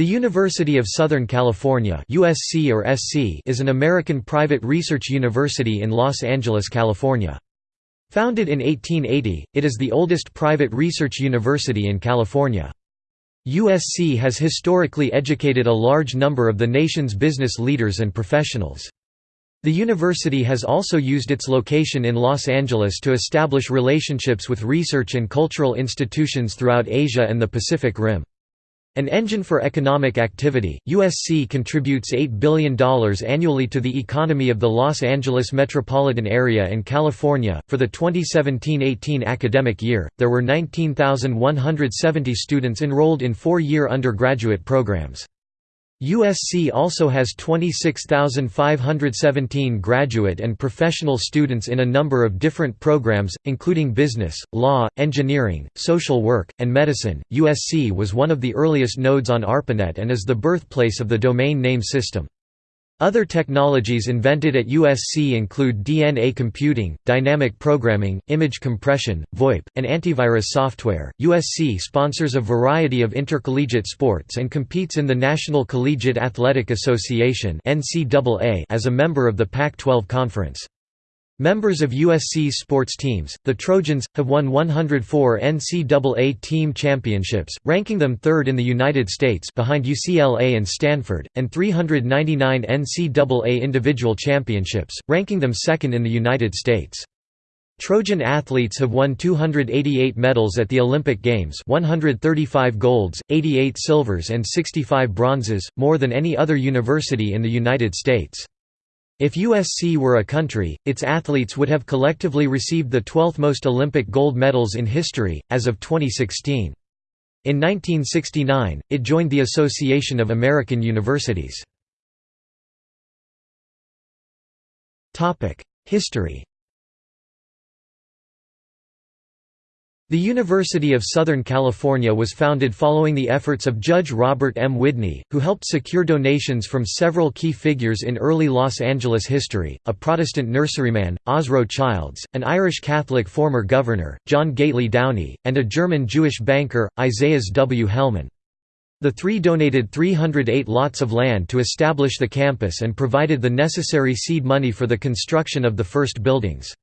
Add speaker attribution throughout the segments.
Speaker 1: The University of Southern California USC or SC is an American private research university in Los Angeles, California. Founded in 1880, it is the oldest private research university in California. USC has historically educated a large number of the nation's business leaders and professionals. The university has also used its location in Los Angeles to establish relationships with research and cultural institutions throughout Asia and the Pacific Rim. An engine for economic activity, USC contributes $8 billion annually to the economy of the Los Angeles metropolitan area and California. For the 2017 18 academic year, there were 19,170 students enrolled in four year undergraduate programs. USC also has 26,517 graduate and professional students in a number of different programs, including business, law, engineering, social work, and medicine. USC was one of the earliest nodes on ARPANET and is the birthplace of the domain name system. Other technologies invented at USC include DNA computing, dynamic programming, image compression, VoIP, and antivirus software. USC sponsors a variety of intercollegiate sports and competes in the National Collegiate Athletic Association (NCAA) as a member of the Pac-12 Conference. Members of USC's sports teams, the Trojans, have won 104 NCAA team championships, ranking them third in the United States behind UCLA and Stanford, and 399 NCAA individual championships, ranking them second in the United States. Trojan athletes have won 288 medals at the Olympic Games 135 golds, 88 silvers and 65 bronzes, more than any other university in the United States. If USC were a country, its athletes would have collectively received the 12th most Olympic gold medals in history, as of 2016. In 1969, it joined the Association of American Universities. History The University of Southern California was founded following the efforts of Judge Robert M. Widney, who helped secure donations from several key figures in early Los Angeles history, a Protestant nurseryman, Ozro Childs, an Irish Catholic former governor, John Gately Downey, and a German Jewish banker, Isaias W. Hellman. The three donated 308 lots of land to establish the campus and provided the necessary seed money for the construction of the first buildings.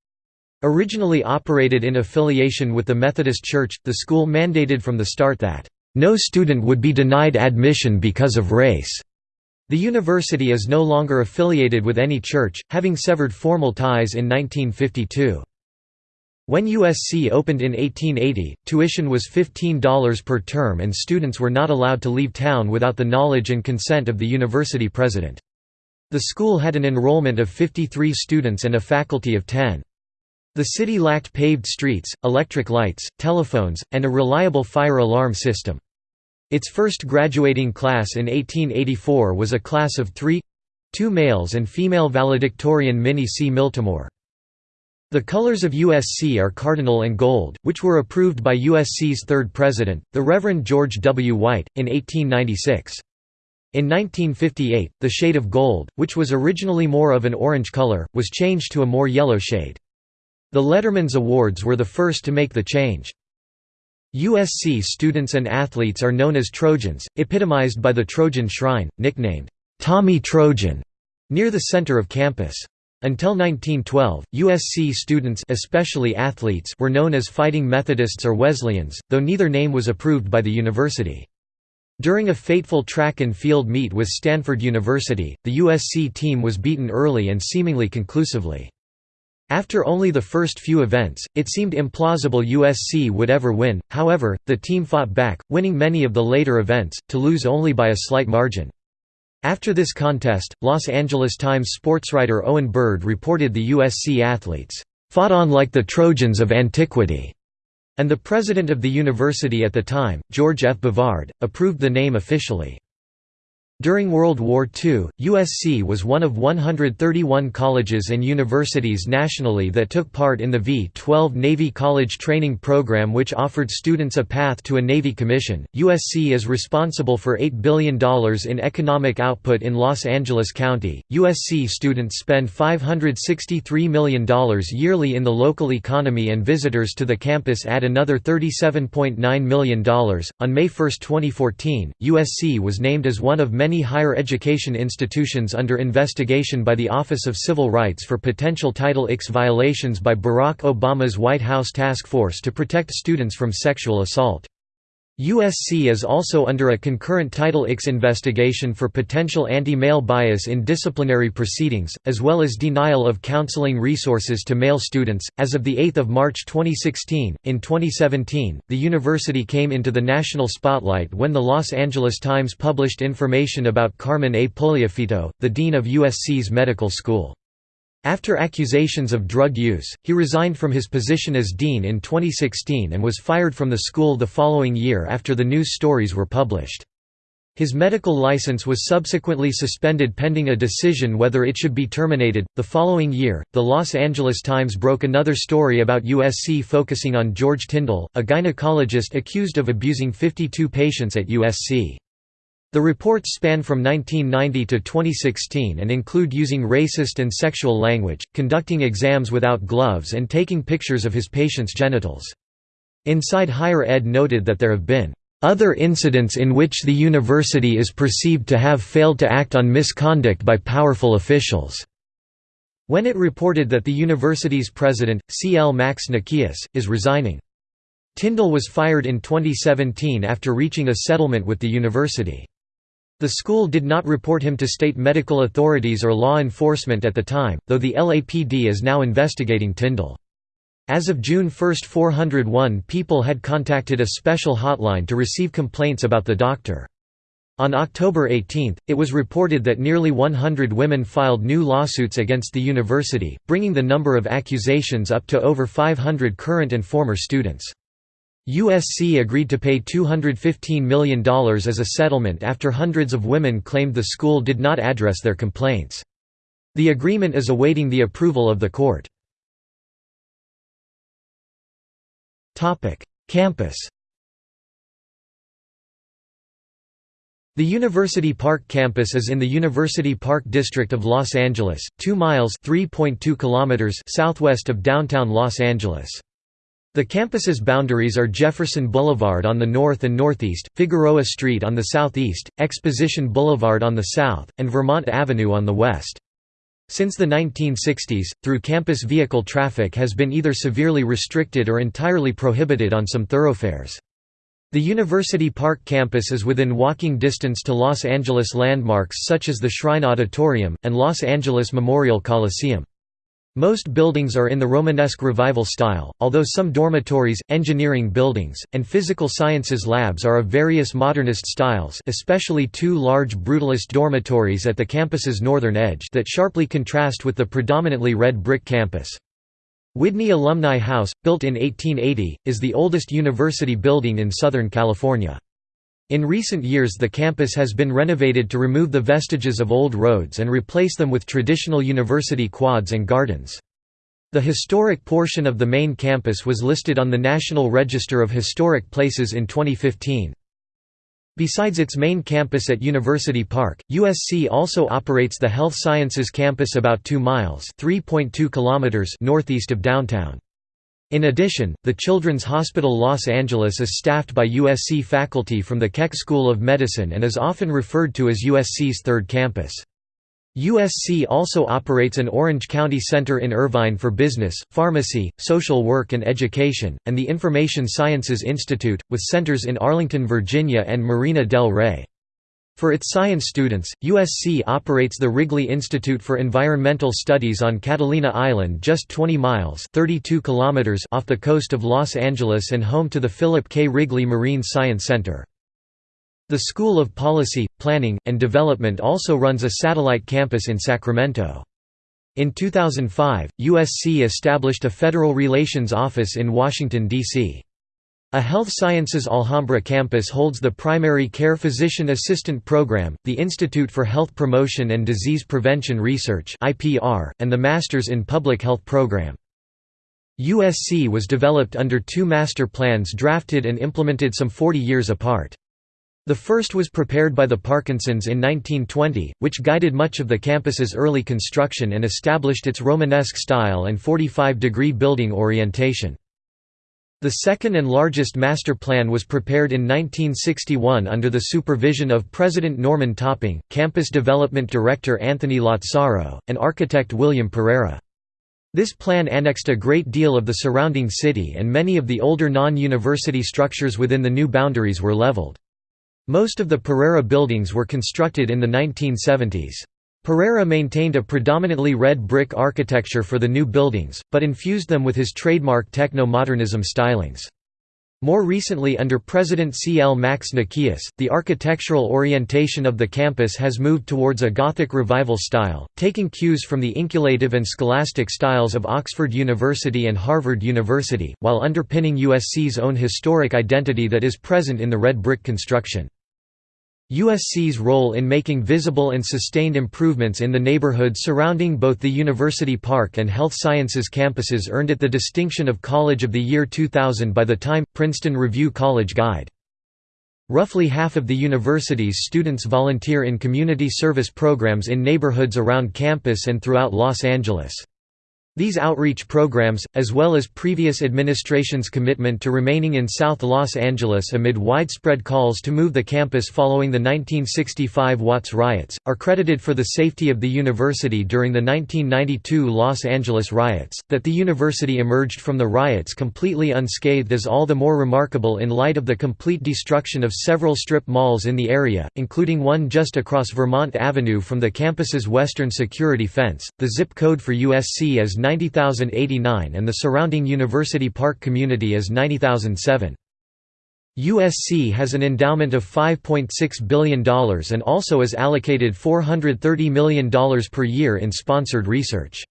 Speaker 1: Originally operated in affiliation with the Methodist Church, the school mandated from the start that, "...no student would be denied admission because of race." The university is no longer affiliated with any church, having severed formal ties in 1952. When USC opened in 1880, tuition was $15 per term and students were not allowed to leave town without the knowledge and consent of the university president. The school had an enrollment of 53 students and a faculty of 10. The city lacked paved streets, electric lights, telephones, and a reliable fire alarm system. Its first graduating class in 1884 was a class of three—two males and female valedictorian Minnie C. Miltimore. The colors of USC are cardinal and gold, which were approved by USC's third president, the Reverend George W. White, in 1896. In 1958, the shade of gold, which was originally more of an orange color, was changed to a more yellow shade. The Letterman's Awards were the first to make the change. USC students and athletes are known as Trojans, epitomized by the Trojan Shrine, nicknamed, "'Tommy Trojan' near the center of campus. Until 1912, USC students especially athletes were known as Fighting Methodists or Wesleyans, though neither name was approved by the university. During a fateful track and field meet with Stanford University, the USC team was beaten early and seemingly conclusively. After only the first few events, it seemed implausible USC would ever win, however, the team fought back, winning many of the later events, to lose only by a slight margin. After this contest, Los Angeles Times sportswriter Owen Bird reported the USC athletes, "...fought on like the Trojans of antiquity." and the president of the university at the time, George F. Bovard, approved the name officially. During World War II, USC was one of 131 colleges and universities nationally that took part in the V-12 Navy College Training Program which offered students a path to a Navy commission. USC is responsible for $8 billion in economic output in Los Angeles County. USC students spend $563 million yearly in the local economy and visitors to the campus add another $37.9 million. On May 1, 2014, USC was named as one of many many higher education institutions under investigation by the Office of Civil Rights for potential Title IX violations by Barack Obama's White House Task Force to protect students from sexual assault. USC is also under a concurrent Title IX investigation for potential anti-male bias in disciplinary proceedings, as well as denial of counseling resources to male students. As of the 8th of March 2016, in 2017, the university came into the national spotlight when the Los Angeles Times published information about Carmen A. Puliafito, the dean of USC's medical school. After accusations of drug use, he resigned from his position as dean in 2016 and was fired from the school the following year after the news stories were published. His medical license was subsequently suspended pending a decision whether it should be terminated. The following year, the Los Angeles Times broke another story about USC focusing on George Tyndall, a gynecologist accused of abusing 52 patients at USC. The reports span from 1990 to 2016 and include using racist and sexual language, conducting exams without gloves and taking pictures of his patients' genitals. Inside Higher Ed noted that there have been other incidents in which the university is perceived to have failed to act on misconduct by powerful officials." When it reported that the university's president, C. L. Max Nikias, is resigning. Tyndall was fired in 2017 after reaching a settlement with the university. The school did not report him to state medical authorities or law enforcement at the time, though the LAPD is now investigating Tyndall. As of June 1 401 people had contacted a special hotline to receive complaints about the doctor. On October 18, it was reported that nearly 100 women filed new lawsuits against the university, bringing the number of accusations up to over 500 current and former students. USC agreed to pay $215 million as a settlement after hundreds of women claimed the school did not address their complaints. The agreement is awaiting the approval of the court. Campus The University Park campus is in the University Park district of Los Angeles, 2 miles kilometers southwest of downtown Los Angeles. The campus's boundaries are Jefferson Boulevard on the north and northeast, Figueroa Street on the southeast, Exposition Boulevard on the south, and Vermont Avenue on the west. Since the 1960s, through-campus vehicle traffic has been either severely restricted or entirely prohibited on some thoroughfares. The University Park campus is within walking distance to Los Angeles landmarks such as the Shrine Auditorium, and Los Angeles Memorial Coliseum. Most buildings are in the Romanesque Revival style, although some dormitories, engineering buildings, and physical sciences labs are of various modernist styles especially two large Brutalist dormitories at the campus's northern edge that sharply contrast with the predominantly red brick campus. Whitney Alumni House, built in 1880, is the oldest university building in Southern California. In recent years the campus has been renovated to remove the vestiges of old roads and replace them with traditional university quads and gardens. The historic portion of the main campus was listed on the National Register of Historic Places in 2015. Besides its main campus at University Park, USC also operates the Health Sciences Campus about 2 miles kilometers northeast of downtown. In addition, the Children's Hospital Los Angeles is staffed by USC faculty from the Keck School of Medicine and is often referred to as USC's third campus. USC also operates an Orange County Center in Irvine for business, pharmacy, social work and education, and the Information Sciences Institute, with centers in Arlington, Virginia and Marina del Rey. For its science students, USC operates the Wrigley Institute for Environmental Studies on Catalina Island just 20 miles 32 kilometers off the coast of Los Angeles and home to the Philip K. Wrigley Marine Science Center. The School of Policy, Planning, and Development also runs a satellite campus in Sacramento. In 2005, USC established a federal relations office in Washington, D.C. A Health Sciences Alhambra campus holds the Primary Care Physician Assistant Program, the Institute for Health Promotion and Disease Prevention Research and the Masters in Public Health program. USC was developed under two master plans drafted and implemented some 40 years apart. The first was prepared by the Parkinsons in 1920, which guided much of the campus's early construction and established its Romanesque style and 45-degree building orientation. The second and largest master plan was prepared in 1961 under the supervision of President Norman Topping, Campus Development Director Anthony Lazzaro, and architect William Pereira. This plan annexed a great deal of the surrounding city and many of the older non-university structures within the new boundaries were leveled. Most of the Pereira buildings were constructed in the 1970s. Pereira maintained a predominantly red brick architecture for the new buildings, but infused them with his trademark techno-modernism stylings. More recently under President C. L. Max Nikias, the architectural orientation of the campus has moved towards a Gothic revival style, taking cues from the inculative and scholastic styles of Oxford University and Harvard University, while underpinning USC's own historic identity that is present in the red brick construction. USC's role in making visible and sustained improvements in the neighborhood surrounding both the University Park and Health Sciences campuses earned it the distinction of College of the Year 2000 by the Time Princeton Review College Guide. Roughly half of the university's students volunteer in community service programs in neighborhoods around campus and throughout Los Angeles. These outreach programs, as well as previous administration's commitment to remaining in South Los Angeles amid widespread calls to move the campus following the 1965 Watts riots, are credited for the safety of the university during the 1992 Los Angeles riots. That the university emerged from the riots completely unscathed is all the more remarkable in light of the complete destruction of several strip malls in the area, including one just across Vermont Avenue from the campus's western security fence. The zip code for USC is 90,089 and the surrounding University Park community is 90,007. USC has an endowment of $5.6 billion and also is allocated $430 million per year in sponsored research.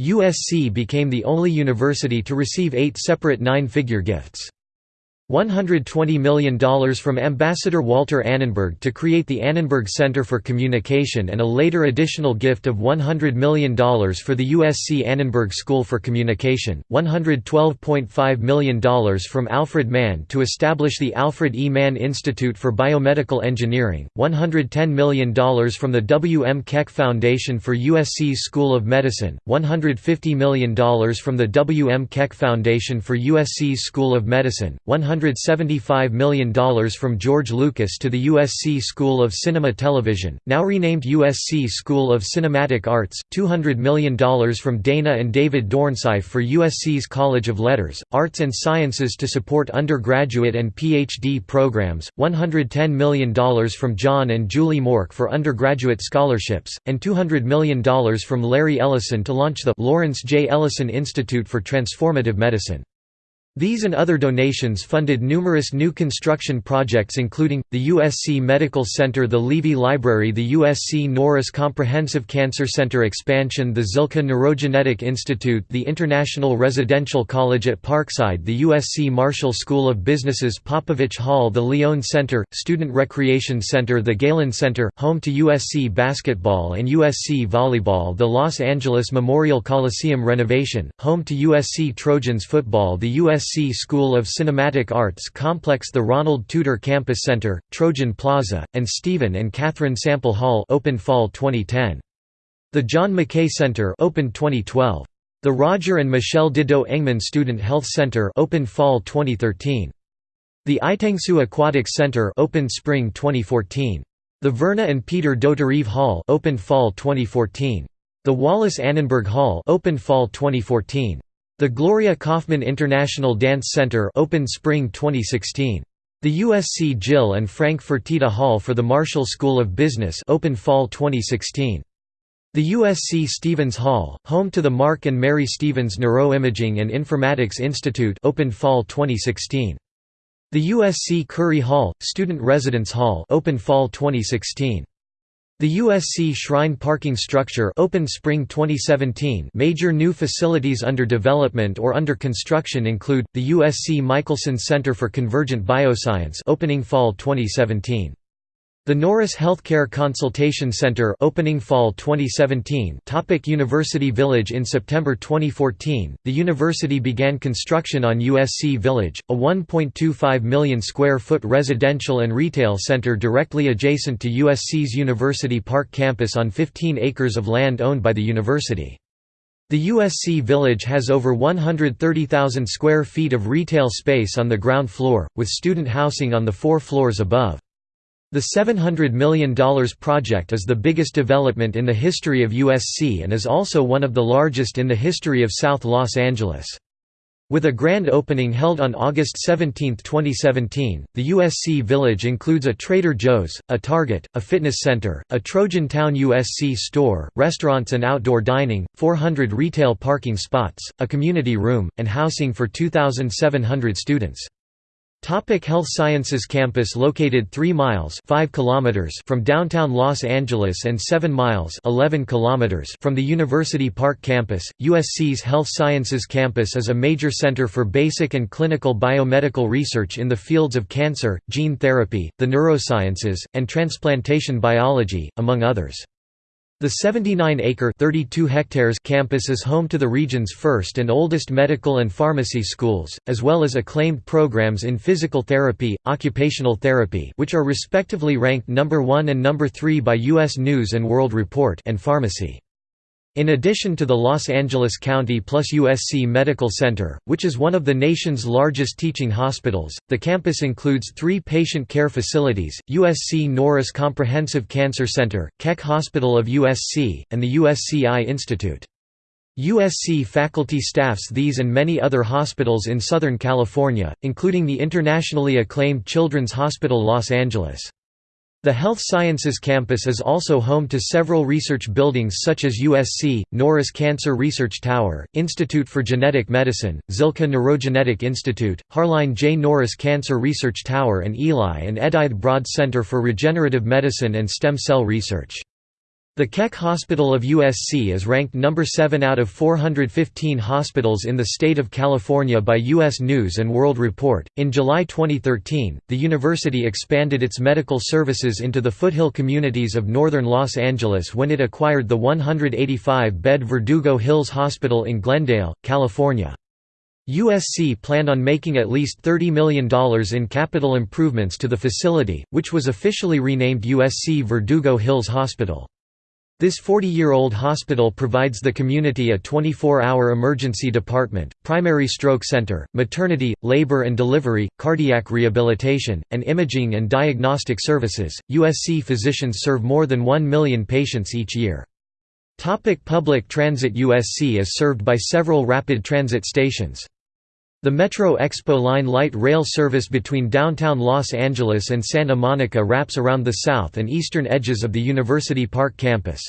Speaker 1: USC became the only university to receive eight separate nine-figure gifts. $120 million from Ambassador Walter Annenberg to create the Annenberg Center for Communication and a later additional gift of $100 million for the USC Annenberg School for Communication, $112.5 million from Alfred Mann to establish the Alfred E. Mann Institute for Biomedical Engineering, $110 million from the W. M. Keck Foundation for USC's School of Medicine, $150 million from the W. M. Keck Foundation for USC's School of Medicine, $100 $175 million from George Lucas to the USC School of Cinema Television, now renamed USC School of Cinematic Arts, $200 million from Dana and David Dornsife for USC's College of Letters, Arts and Sciences to support undergraduate and PhD programs, $110 million from John and Julie Mork for undergraduate scholarships, and $200 million from Larry Ellison to launch the Lawrence J. Ellison Institute for Transformative Medicine. These and other donations funded numerous new construction projects including, the USC Medical Center the Leavey Library the USC Norris Comprehensive Cancer Center expansion the Zilkha Neurogenetic Institute the International Residential College at Parkside the USC Marshall School of Business's Popovich Hall the Leone Center, Student Recreation Center the Galen Center, home to USC basketball and USC volleyball the Los Angeles Memorial Coliseum renovation, home to USC Trojans football the USC USC School of Cinematic Arts complex the Ronald Tutor Campus Center, Trojan Plaza, and Stephen and Catherine Sample Hall opened fall 2010. The John McKay Center opened 2012. The Roger and Michelle Dido Engemann Student Health Center opened fall 2013. The Uytengsu Aquatic Center opened spring 2014. The Verna and Peter Dauterive Hall opened fall 2014. The Wallace Annenberg Hall opened fall 2014. The Gloria Kaufman International Dance Center opened spring 2016. The USC Jill and Frank Fertitta Hall for the Marshall School of Business opened fall 2016. The USC Stevens Hall, home to the Mark and Mary Stevens Neuroimaging and Informatics Institute opened fall 2016. The USC Curry Hall, Student Residence Hall opened fall 2016. The USC Shrine parking structure opened spring 2017 major new facilities under development or under construction include, the USC Michelson Center for Convergent Bioscience opening fall 2017. The Norris Healthcare Consultation Center opening fall 2017 Topic University Village In September 2014, the university began construction on USC Village, a 1.25 million square foot residential and retail center directly adjacent to USC's University Park campus on 15 acres of land owned by the university. The USC Village has over 130,000 square feet of retail space on the ground floor, with student housing on the four floors above. The $700 million project is the biggest development in the history of USC and is also one of the largest in the history of South Los Angeles. With a grand opening held on August 17, 2017, the USC Village includes a Trader Joe's, a Target, a fitness center, a Trojan Town USC store, restaurants and outdoor dining, 400 retail parking spots, a community room, and housing for 2,700 students. Topic Health Sciences Campus located 3 miles 5 kilometers from downtown Los Angeles and 7 miles 11 kilometers from the University Park campus, USC's Health Sciences Campus is a major center for basic and clinical biomedical research in the fields of cancer, gene therapy, the neurosciences, and transplantation biology, among others. The 79-acre (32 hectares) campus is home to the region's first and oldest medical and pharmacy schools, as well as acclaimed programs in physical therapy, occupational therapy which are respectively ranked number 1 and number 3 by US News & World Report and pharmacy. In addition to the Los Angeles County plus USC Medical Center, which is one of the nation's largest teaching hospitals, the campus includes three patient care facilities, USC Norris Comprehensive Cancer Center, Keck Hospital of USC, and the USC Eye Institute. USC faculty staffs these and many other hospitals in Southern California, including the internationally acclaimed Children's Hospital Los Angeles. The Health Sciences campus is also home to several research buildings such as USC, Norris Cancer Research Tower, Institute for Genetic Medicine, Zilkha Neurogenetic Institute, Harlyne J. Norris Cancer Research Tower and Eli and Edith Broad Center for Regenerative Medicine and Stem Cell Research. The Keck Hospital of USC is ranked number 7 out of 415 hospitals in the state of California by U.S. News and World Report. In July 2013, the university expanded its medical services into the foothill communities of northern Los Angeles when it acquired the 185 bed Verdugo Hills Hospital in Glendale, California. USC planned on making at least $30 million in capital improvements to the facility, which was officially renamed USC Verdugo Hills Hospital. This 40-year-old hospital provides the community a 24-hour emergency department, primary stroke center, maternity, labor and delivery, cardiac rehabilitation, and imaging and diagnostic services. USC physicians serve more than 1 million patients each year. Topic public transit USC is served by several rapid transit stations. The Metro Expo Line light rail service between downtown Los Angeles and Santa Monica wraps around the south and eastern edges of the University Park campus.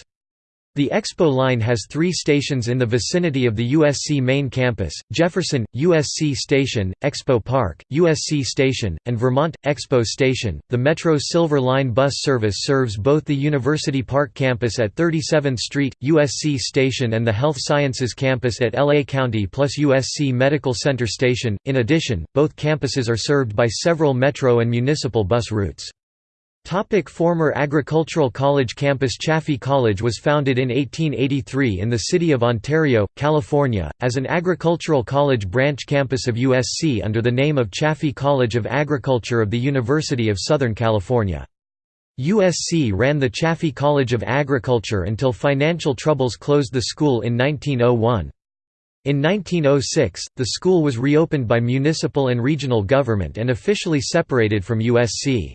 Speaker 1: The Expo line has three stations in the vicinity of the USC main campus, Jefferson, USC Station, Expo Park, USC Station, and Vermont, Expo Station. The Metro Silver Line bus service serves both the University Park campus at 37th Street, USC Station and the Health Sciences campus at LA County plus USC Medical Center Station. In addition, both campuses are served by several metro and municipal bus routes. Topic former Agricultural College campus Chaffey College was founded in 1883 in the city of Ontario, California, as an agricultural college branch campus of USC under the name of Chaffey College of Agriculture of the University of Southern California. USC ran the Chaffey College of Agriculture until financial troubles closed the school in 1901. In 1906, the school was reopened by municipal and regional government and officially separated from USC.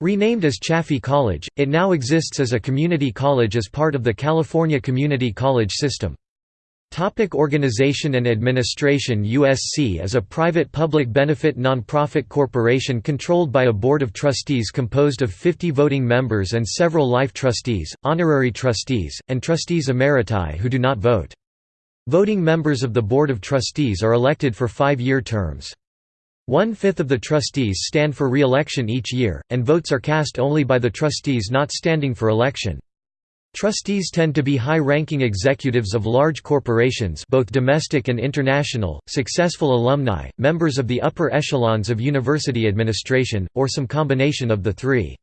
Speaker 1: Renamed as Chaffey College, it now exists as a community college as part of the California Community College system. Topic organization and administration USC is a private public benefit nonprofit corporation controlled by a board of trustees composed of 50 voting members and several life trustees, honorary trustees, and trustees emeriti who do not vote. Voting members of the board of trustees are elected for five-year terms. One-fifth of the trustees stand for re-election each year, and votes are cast only by the trustees not standing for election. Trustees tend to be high-ranking executives of large corporations both domestic and international, successful alumni, members of the upper echelons of university administration, or some combination of the three.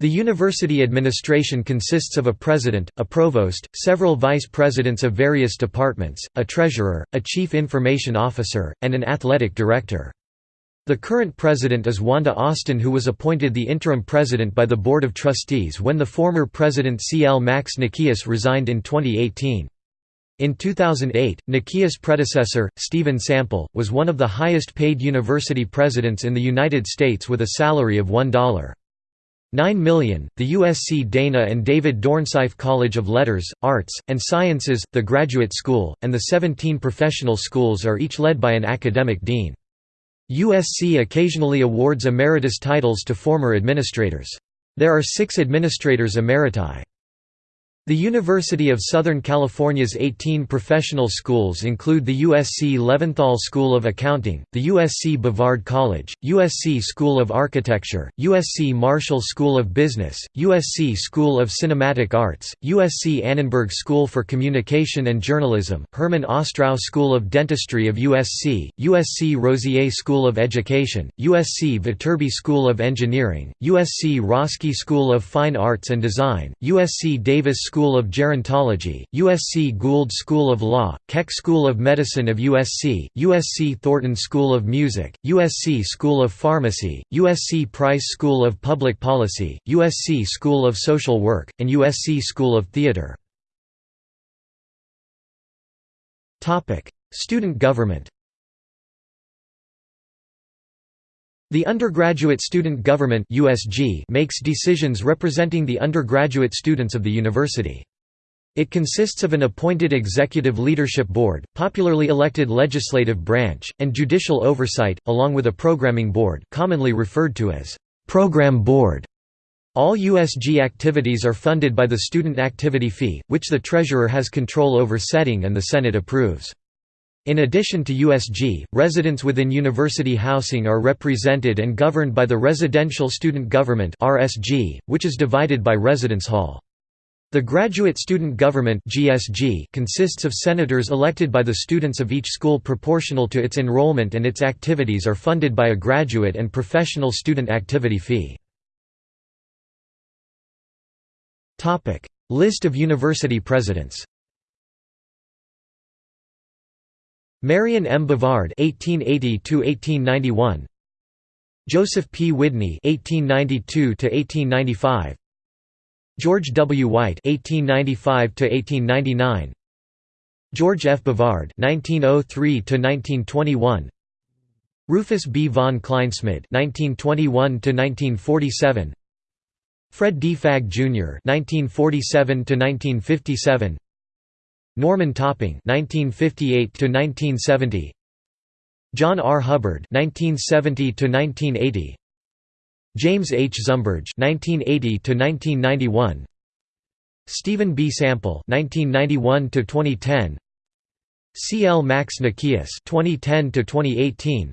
Speaker 1: The university administration consists of a president, a provost, several vice presidents of various departments, a treasurer, a chief information officer, and an athletic director. The current president is Wanda Austin who was appointed the interim president by the Board of Trustees when the former president C. L. Max Nikias resigned in 2018. In 2008, Nikias' predecessor, Stephen Sample, was one of the highest paid university presidents in the United States with a salary of $1. 9 million. The USC Dana and David Dornsife College of Letters, Arts, and Sciences, the Graduate School, and the 17 professional schools are each led by an academic dean. USC occasionally awards emeritus titles to former administrators. There are six administrators emeriti. The University of Southern California's 18 professional schools include the USC Leventhal School of Accounting, the USC Bovard College, USC School of Architecture, USC Marshall School of Business, USC School of Cinematic Arts, USC Annenberg School for Communication and Journalism, Herman Ostrow School of Dentistry of USC, USC Rossier School of Education, USC Viterbi School of Engineering, USC Roski School of Fine Arts and Design, USC Davis School School of Gerontology, USC Gould School of Law, Keck School of Medicine of USC, USC Thornton School of Music, USC School of Pharmacy, USC Price School of Public Policy, USC School of Social Work, and USC School of Theatre. Student government The Undergraduate Student Government (USG) makes decisions representing the undergraduate students of the university. It consists of an appointed executive leadership board, popularly elected legislative branch, and judicial oversight, along with a programming board commonly referred to as program board. All USG activities are funded by the student activity fee, which the treasurer has control over setting and the Senate approves. In addition to USG, residents within university housing are represented and governed by the Residential Student Government (RSG), which is divided by residence hall. The Graduate Student Government (GSG) consists of senators elected by the students of each school proportional to its enrollment and its activities are funded by a graduate and professional student activity fee. Topic: List of university presidents. Marion M. Bovard (1880–1891), Joseph P. Widney (1892–1895), George W. White (1895–1899), George F. Bovard (1903–1921), Rufus B. von Kleinsmid (1921–1947), Fred D. Fagg Jr. (1947–1957). Norman Topping (1958–1970), John R. Hubbard (1970–1980), James H. Zumberge (1980–1991), Stephen B. Sample (1991–2010), C. L. Max Nikias (2010–2018),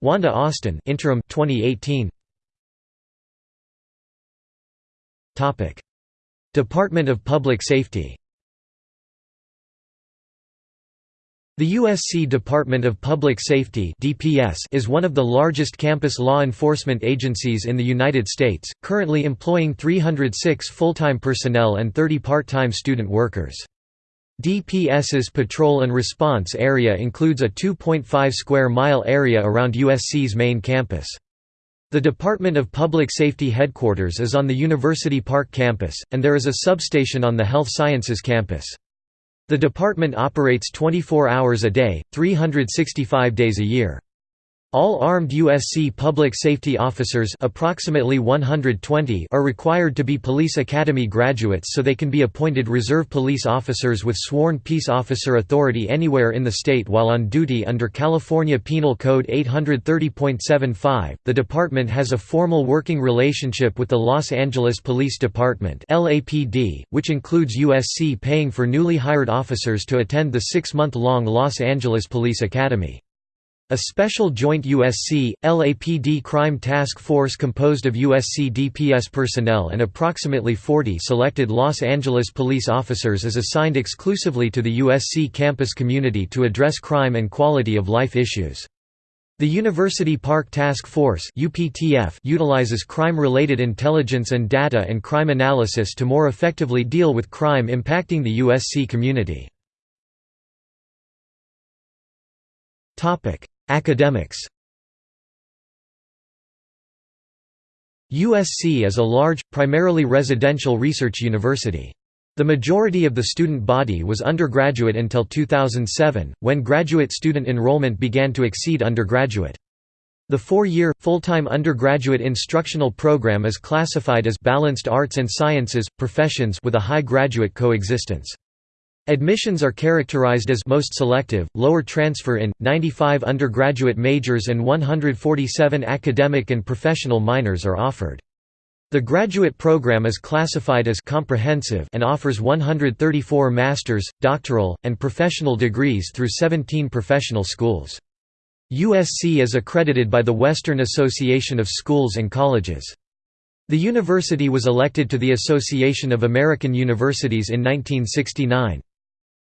Speaker 1: Wanda Austin (interim 2018). Topic: Department of Public Safety. The USC Department of Public Safety is one of the largest campus law enforcement agencies in the United States, currently employing 306 full-time personnel and 30 part-time student workers. DPS's patrol and response area includes a 2.5 square mile area around USC's main campus. The Department of Public Safety headquarters is on the University Park campus, and there is a substation on the Health Sciences campus. The department operates 24 hours a day, 365 days a year. All armed USC public safety officers approximately 120 are required to be Police Academy graduates so they can be appointed reserve police officers with sworn peace officer authority anywhere in the state while on duty under California Penal Code 830.75. The department has a formal working relationship with the Los Angeles Police Department (LAPD), which includes USC paying for newly hired officers to attend the 6-month-long Los Angeles Police Academy. A special joint USC, LAPD crime task force composed of USC DPS personnel and approximately 40 selected Los Angeles police officers is assigned exclusively to the USC campus community to address crime and quality of life issues. The University Park Task Force utilizes crime-related intelligence and data and crime analysis to more effectively deal with crime impacting the USC community. Academics USC is a large, primarily residential research university. The majority of the student body was undergraduate until 2007, when graduate student enrollment began to exceed undergraduate. The four-year, full-time undergraduate instructional program is classified as balanced arts and sciences, professions with a high graduate coexistence. Admissions are characterized as most selective, lower transfer in, 95 undergraduate majors and 147 academic and professional minors are offered. The graduate program is classified as comprehensive and offers 134 master's, doctoral, and professional degrees through 17 professional schools. USC is accredited by the Western Association of Schools and Colleges. The university was elected to the Association of American Universities in 1969.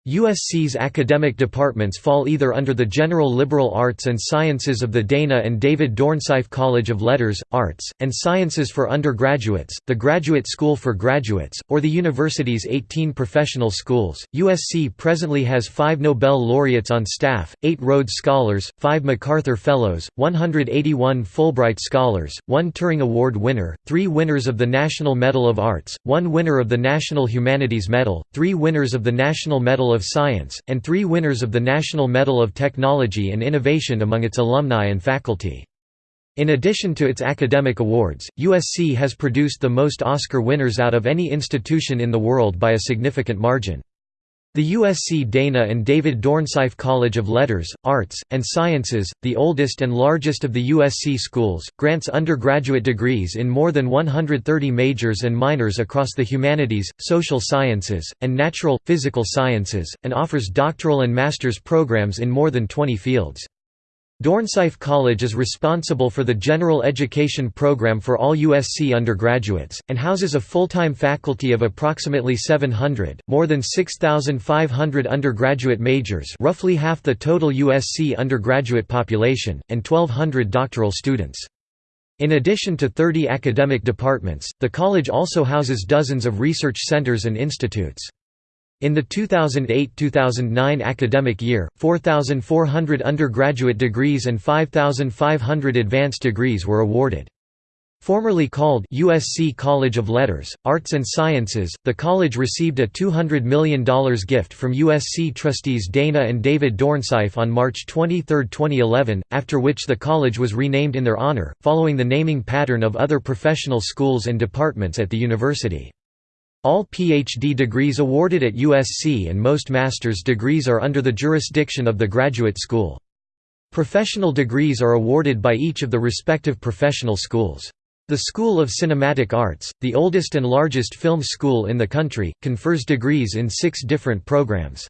Speaker 1: USC's academic departments fall either under the General Liberal Arts and Sciences of the Dana and David Dornsife College of Letters, Arts, and Sciences for undergraduates, the Graduate School for Graduates, or the university's 18 professional schools. USC presently has five Nobel laureates on staff, eight Rhodes Scholars, five MacArthur Fellows, 181 Fulbright Scholars, one Turing Award winner, three winners of the National Medal of Arts, one winner of the National Humanities Medal, three winners of the National Medal of Science, and three winners of the National Medal of Technology and Innovation among its alumni and faculty. In addition to its academic awards, USC has produced the most Oscar winners out of any institution in the world by a significant margin. The USC Dana and David Dornsife College of Letters, Arts, and Sciences, the oldest and largest of the USC schools, grants undergraduate degrees in more than 130 majors and minors across the humanities, social sciences, and natural, physical sciences, and offers doctoral and master's programs in more than 20 fields. Dornsife College is responsible for the general education program for all USC undergraduates, and houses a full-time faculty of approximately 700, more than 6,500 undergraduate majors roughly half the total USC undergraduate population, and 1,200 doctoral students. In addition to 30 academic departments, the college also houses dozens of research centers and institutes. In the 2008–2009 academic year, 4,400 undergraduate degrees and 5,500 advanced degrees were awarded. Formerly called USC College of Letters, Arts and Sciences, the college received a $200 million gift from USC trustees Dana and David Dornsife on March 23, 2011, after which the college was renamed in their honor, following the naming pattern of other professional schools and departments at the university. All PhD degrees awarded at USC and most master's degrees are under the jurisdiction of the graduate school. Professional degrees are awarded by each of the respective professional schools. The School of Cinematic Arts, the oldest and largest film school in the country, confers degrees in six different programs.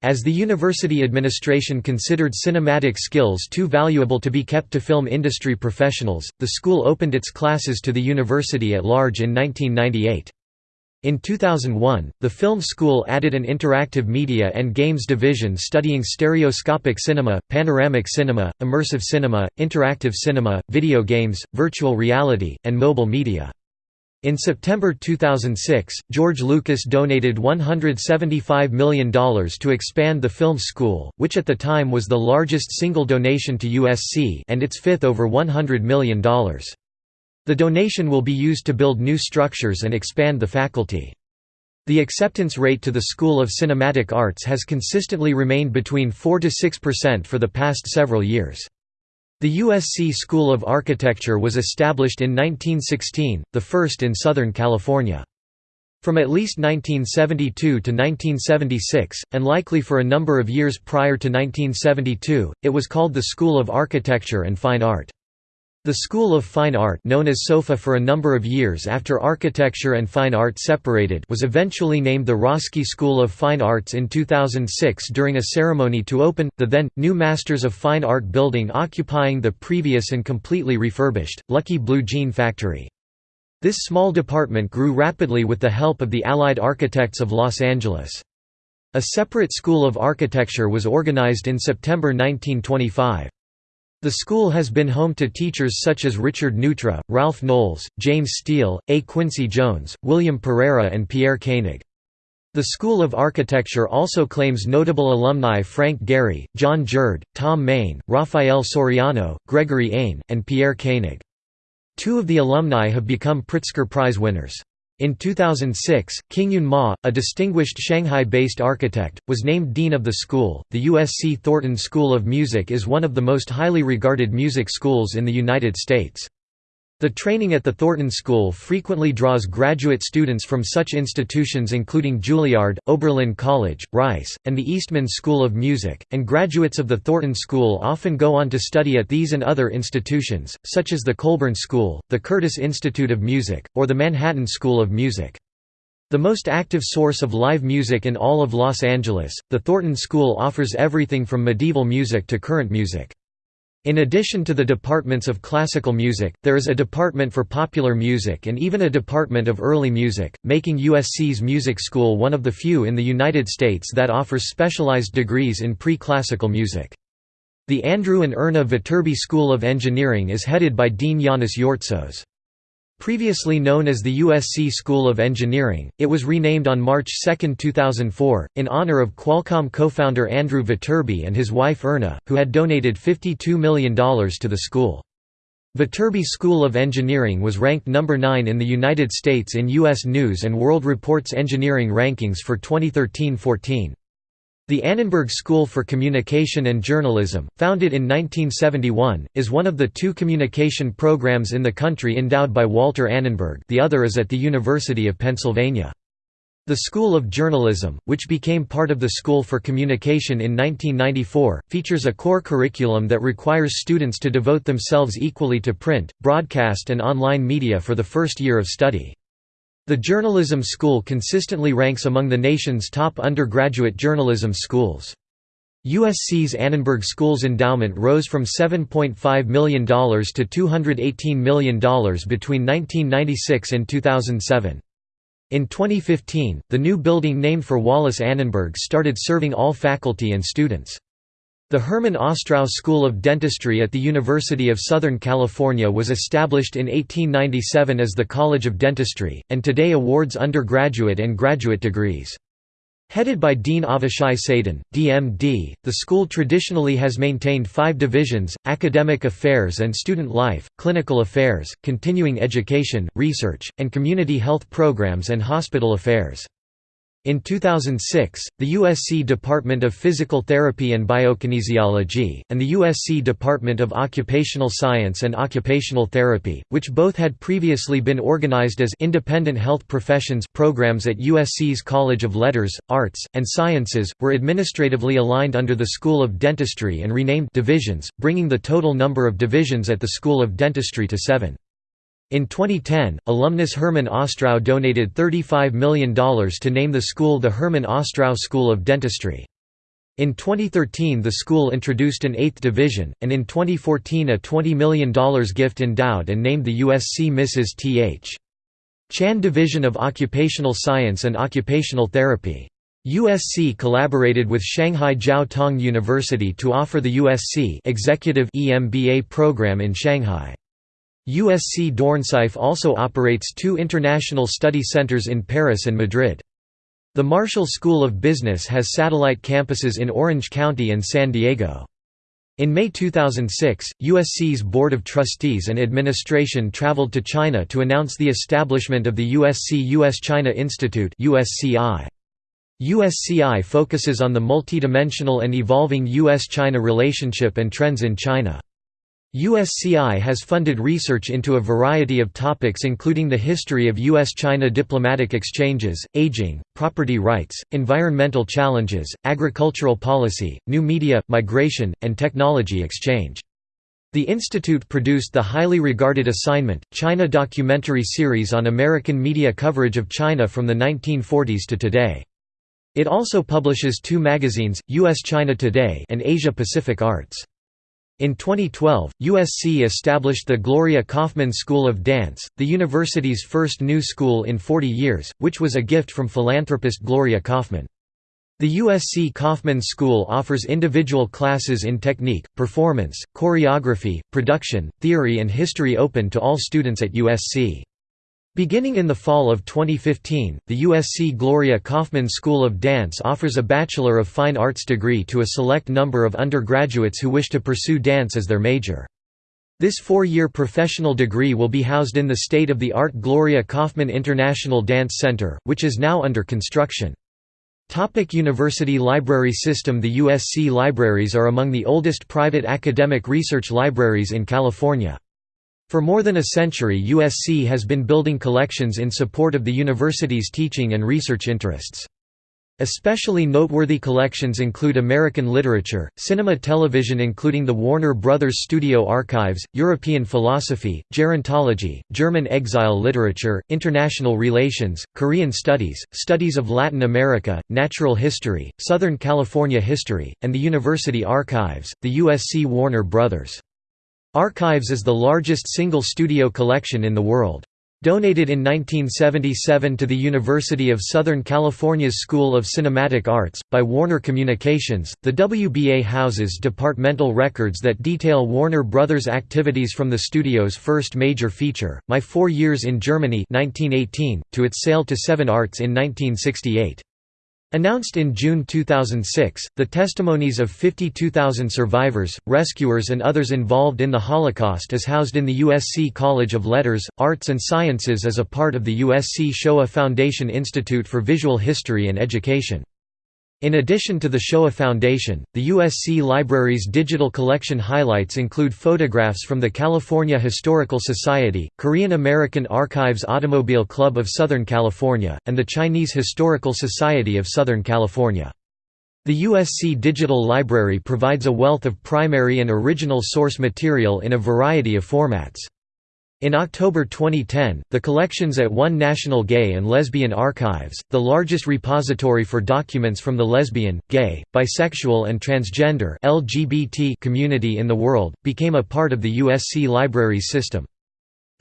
Speaker 1: As the university administration considered cinematic skills too valuable to be kept to film industry professionals, the school opened its classes to the university at large in 1998. In 2001, the film school added an interactive media and games division studying stereoscopic cinema, panoramic cinema, immersive cinema, interactive cinema, video games, virtual reality, and mobile media. In September 2006, George Lucas donated $175 million to expand the film school, which at the time was the largest single donation to USC and its fifth over $100 million. The donation will be used to build new structures and expand the faculty. The acceptance rate to the School of Cinematic Arts has consistently remained between 4–6% for the past several years. The USC School of Architecture was established in 1916, the first in Southern California. From at least 1972 to 1976, and likely for a number of years prior to 1972, it was called the School of Architecture and Fine Art. The School of Fine Art known as SOFA for a number of years after architecture and fine art separated was eventually named the Roski School of Fine Arts in 2006 during a ceremony to open, the then, new Masters of Fine Art building occupying the previous and completely refurbished, Lucky Blue Jean Factory. This small department grew rapidly with the help of the Allied Architects of Los Angeles. A separate School of Architecture was organized in September 1925. The school has been home to teachers such as Richard Neutra, Ralph Knowles, James Steele, A. Quincy Jones, William Pereira and Pierre Koenig. The School of Architecture also claims notable alumni Frank Gehry, Jon Jerde, Thom Mayne, Raphael Soriano, Gregory Ain, and Pierre Koenig. Two of the alumni have become Pritzker Prize winners. In 2006, Qingyun Ma, a distinguished Shanghai-based architect, was named dean of the school. The USC Thornton School of Music is one of the most highly regarded music schools in the United States. The training at the Thornton School frequently draws graduate students from such institutions including Juilliard, Oberlin College, Rice, and the Eastman School of Music, and graduates of the Thornton School often go on to study at these and other institutions, such as the Colburn School, the Curtis Institute of Music, or the Manhattan School of Music. The most active source of live music in all of Los Angeles, the Thornton School offers everything from medieval music to current music. In addition to the departments of classical music, there is a department for popular music and even a department of early music, making USC's music school one of the few in the United States that offers specialized degrees in pre-classical music. The Andrew and Erna Viterbi School of Engineering is headed by Dean Yannis Yortsos. Previously known as the USC School of Engineering, it was renamed on March 2, 2004, in honor of Qualcomm co-founder Andrew Viterbi and his wife Erna, who had donated $52 million to the school. Viterbi School of Engineering was ranked number 9 in the United States in U.S. News & World Report's engineering rankings for 2013–14. The Annenberg School for Communication and Journalism, founded in 1971, is one of the two communication programs in the country endowed by Walter Annenberg the other is at the University of Pennsylvania. The School of Journalism, which became part of the School for Communication in 1994, features a core curriculum that requires students to devote themselves equally to print, broadcast and online media for the first year of study. The journalism school consistently ranks among the nation's top undergraduate journalism schools. USC's Annenberg School's endowment rose from $7.5 million to $218 million between 1996 and 2007. In 2015, the new building named for Wallis Annenberg started serving all faculty and students. The Herman Ostrow School of Dentistry at the University of Southern California was established in 1897 as the College of Dentistry, and today awards undergraduate and graduate degrees. Headed by Dean Avishai Sadan, DMD, the school traditionally has maintained five divisions, academic affairs and student life, clinical affairs, continuing education, research, and community health programs and hospital affairs. In 2006, the USC Department of Physical Therapy and Biokinesiology, and the USC Department of Occupational Science and Occupational Therapy, which both had previously been organized as independent health professions programs at USC's College of Letters, Arts, and Sciences, were administratively aligned under the School of Dentistry and renamed divisions, bringing the total number of divisions at the School of Dentistry to seven. In 2010, alumnus Herman Ostrow donated $35 million to name the school the Herman Ostrow School of Dentistry. In 2013 the school introduced an eighth division, and in 2014 a $20 million gift endowed and named the USC Mrs. T.H. Chan Division of Occupational Science and Occupational Therapy. USC collaborated with Shanghai Jiao Tong University to offer the USC Executive EMBA program in Shanghai. USC Dornsife also operates two international study centers in Paris and Madrid. The Marshall School of Business has satellite campuses in Orange County and San Diego. In May 2006, USC's Board of Trustees and administration traveled to China to announce the establishment of the USC US-China Institute USCI. USCI focuses on the multidimensional and evolving US-China relationship and trends in China. USCI has funded research into a variety of topics including the history of U.S.-China diplomatic exchanges, aging, property rights, environmental challenges, agricultural policy, new media, migration, and technology exchange. The institute produced the highly regarded assignment, China documentary series on American media coverage of China from the 1940s to today. It also publishes two magazines, U.S. China Today and Asia Pacific Arts. In 2012, USC established the Gloria Kaufman School of Dance, the university's first new school in 40 years, which was a gift from philanthropist Gloria Kaufman. The USC Kaufman School offers individual classes in technique, performance, choreography, production, theory and history open to all students at USC. Beginning in the fall of 2015, the USC Gloria Kaufman School of Dance offers a Bachelor of Fine Arts degree to a select number of undergraduates who wish to pursue dance as their major. This four-year professional degree will be housed in the state-of-the-art Gloria Kaufman International Dance Center, which is now under construction. Topic University Library System The USC libraries are among the oldest private academic research libraries in California. For more than a century USC has been building collections in support of the university's teaching and research interests. Especially noteworthy collections include American literature, cinema television including the Warner Brothers Studio Archives, European philosophy, gerontology, German exile literature, international relations, Korean studies, studies of Latin America, natural history, Southern California history, and the University Archives. The USC Warner Brothers Archives is the largest single studio collection in the world. Donated in 1977 to the University of Southern California's School of Cinematic Arts, by Warner Communications, the WBA houses departmental records that detail Warner Brothers' activities from the studio's first major feature, My Four Years in Germany 1918, to its sale to Seven Arts in 1968. Announced in June 2006, the testimonies of 52,000 survivors, rescuers and others involved in the Holocaust is housed in the USC College of Letters, Arts and Sciences as a part of the USC Shoah Foundation Institute for Visual History and Education. In addition to the Shoah Foundation, the USC Library's digital collection highlights include photographs from the California Historical Society, Korean American Archives Automobile Club of Southern California, and the Chinese Historical Society of Southern California. The USC Digital Library provides a wealth of primary and original source material in a variety of formats. In October 2010, the collections at One National Gay and Lesbian Archives, the largest repository for documents from the lesbian, gay, bisexual and transgender LGBT community in the world, became a part of the USC Libraries system.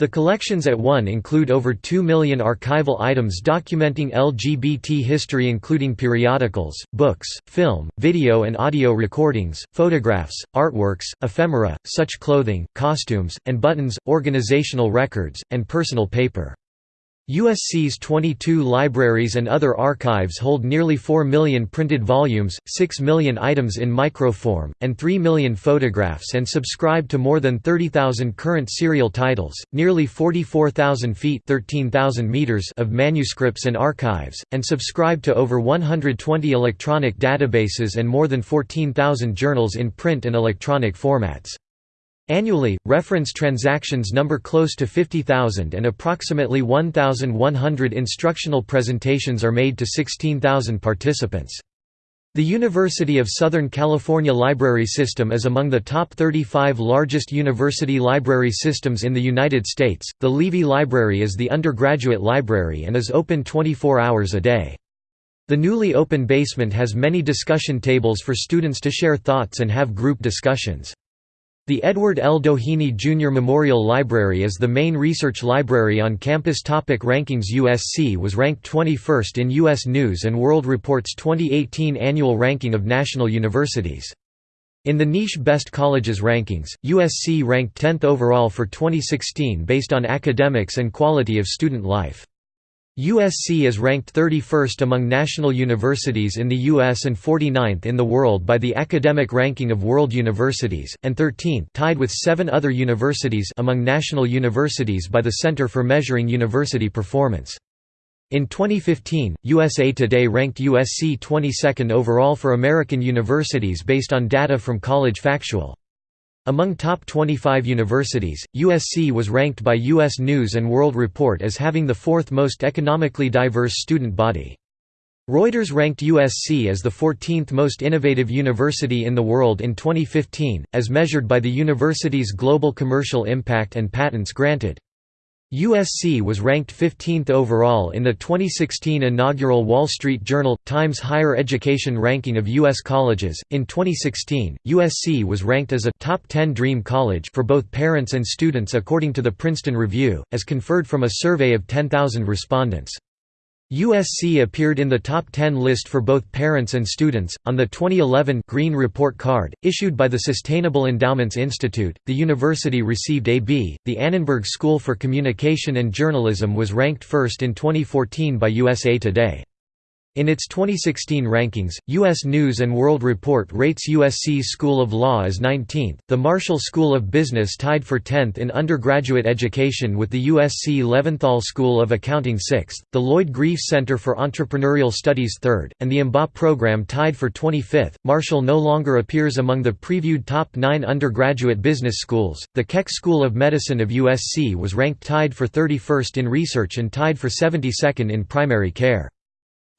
Speaker 1: The collections at One include over 2 million archival items documenting LGBT history including periodicals, books, film, video and audio recordings, photographs, artworks, ephemera, such clothing, costumes, and buttons, organizational records, and personal paper. USC's 22 libraries and other archives hold nearly 4 million printed volumes, 6 million items in microform, and 3 million photographs and subscribe to more than 30,000 current serial titles, nearly 44,000 feet 13,000 meters of manuscripts and archives, and subscribe to over 120 electronic databases and more than 14,000 journals in print and electronic formats. Annually, reference transactions number close to 50,000 and approximately 1,100 instructional presentations are made to 16,000 participants. The University of Southern California Library System is among the top 35 largest university library systems in the United States. The Leavey Library is the undergraduate library and is open 24 hours a day. The newly open basement has many discussion tables for students to share thoughts and have group discussions. The Edward L. Doheny Jr. Memorial Library is the main research library on campus. Topic rankings USC was ranked 21st in U.S. News & World Report's 2018 annual ranking of national universities. In the niche Best Colleges rankings, USC ranked 10th overall for 2016 based on academics and quality of student life. USC is ranked 31st among national universities in the U.S. and 49th in the world by the Academic Ranking of World Universities, and 13th tied with seven other universities among national universities by the Center for Measuring University Performance. In 2015, USA Today ranked USC 22nd overall for American universities based on data from College Factual. Among top 25 universities, USC was ranked by U.S. News & World Report as having the fourth most economically diverse student body. Reuters ranked USC as the 14th most innovative university in the world in 2015, as measured by the university's global commercial impact and patents granted. USC was ranked 15th overall in the 2016 inaugural Wall Street Journal Times Higher Education ranking of U.S. colleges. In 2016, USC was ranked as a top 10 dream college for both parents and students according to the Princeton Review, as conferred from a survey of 10,000 respondents. USC appeared in the top 10 list for both parents and students. On the 2011 Green Report card, issued by the Sustainable Endowments Institute, the university received a B. The Annenberg School for Communication and Journalism was ranked first in 2014 by USA Today. In its 2016 rankings, U.S. News & World Report rates USC's School of Law as 19th, the Marshall School of Business tied for 10th in undergraduate education with the USC Leventhal School of Accounting 6th, the Lloyd Greif Center for Entrepreneurial Studies 3rd, and the MBA program tied for 25th. Marshall no longer appears among the previewed top nine undergraduate business schools. The Keck School of Medicine of USC was ranked tied for 31st in research and tied for 72nd in primary care.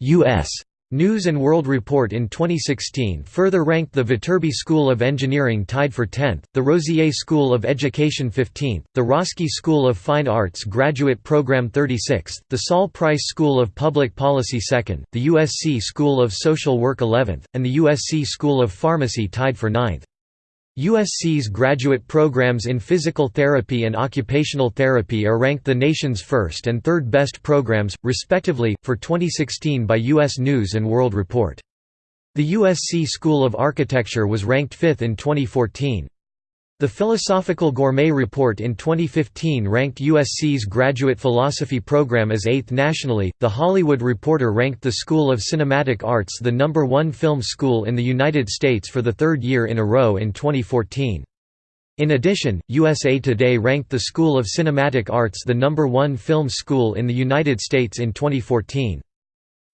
Speaker 1: U.S. News & World Report in 2016 further ranked the Viterbi School of Engineering tied for 10th, the Rossier School of Education 15th, the Roski School of Fine Arts Graduate Program 36th, the Sol Price School of Public Policy 2nd, the USC School of Social Work 11th, and the USC School of Pharmacy tied for 9th. USC's graduate programs in physical therapy and occupational therapy are ranked the nation's first and third best programs, respectively, for 2016 by U.S. News & World Report. The USC School of Architecture was ranked fifth in 2014. The Philosophical Gourmet Report in 2015 ranked USC's graduate philosophy program as eighth nationally. The Hollywood Reporter ranked the School of Cinematic Arts the number one film school in the United States for the third year in a row in 2014. In addition, USA Today ranked the School of Cinematic Arts the number one film school in the United States in 2014.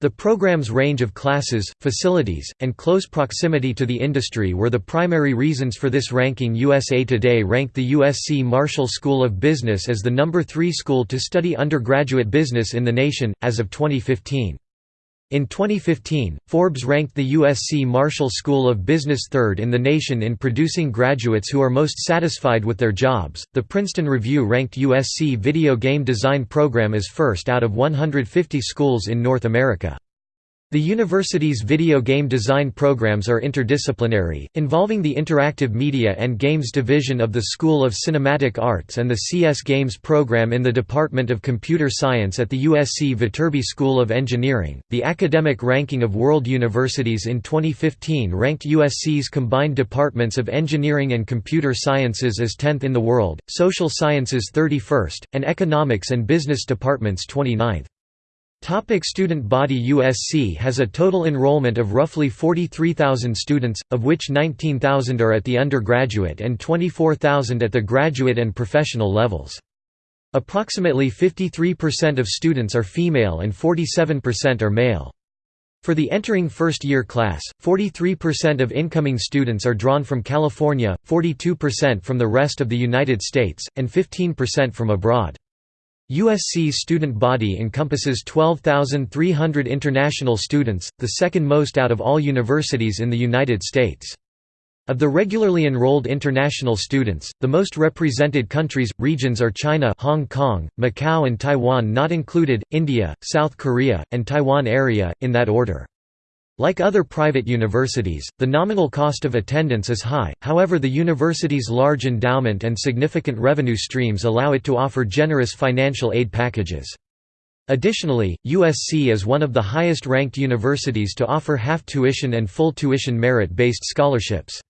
Speaker 1: The program's range of classes, facilities, and close proximity to the industry were the primary reasons for this ranking USA Today ranked the USC Marshall School of Business as the number 3 school to study undergraduate business in the nation, as of 2015. In 2015, Forbes ranked the USC Marshall School of Business third in the nation in producing graduates who are most satisfied with their jobs. The Princeton Review ranked USC Video Game Design Program as first out of 150 schools in North America. The university's video game design programs are interdisciplinary, involving the Interactive Media and Games Division of the School of Cinematic Arts and the CS Games program in the Department of Computer Science at the USC Viterbi School of Engineering. The academic ranking of world universities in 2015 ranked USC's combined departments of engineering and computer sciences as 10th in the world, social sciences 31st, and economics and business departments 29th. Topic student body USC has a total enrollment of roughly 43,000 students, of which 19,000 are at the undergraduate and 24,000 at the graduate and professional levels. Approximately 53% of students are female and 47% are male. For the entering first-year class, 43% of incoming students are drawn from California, 42% from the rest of the United States, and 15% from abroad. USC's student body encompasses 12,300 international students, the second most out of all universities in the United States. Of the regularly enrolled international students, the most represented countries, regions are China Hong Kong, Macau and Taiwan not included, India, South Korea, and Taiwan area, in that order. Like other private universities, the nominal cost of attendance is high, however the university's large endowment and significant revenue streams allow it to offer generous financial aid packages. Additionally, USC is one of the highest-ranked universities to offer half-tuition and full tuition merit-based scholarships.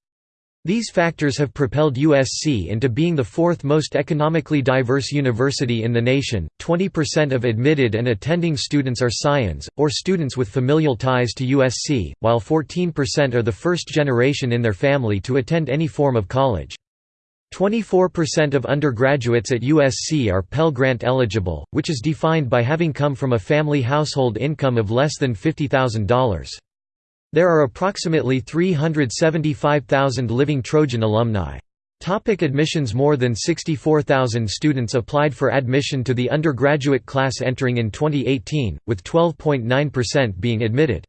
Speaker 1: These factors have propelled USC into being the fourth most economically diverse university in the nation. 20% of admitted and attending students are Scions, or students with familial ties to USC, while 14% are the first generation in their family to attend any form of college. 24% of undergraduates at USC are Pell Grant eligible, which is defined by having come from a family household income of less than $50,000. There are approximately 375,000 living Trojan alumni. Topic admissions More than 64,000 students applied for admission to the undergraduate class entering in 2018, with 12.9% being admitted.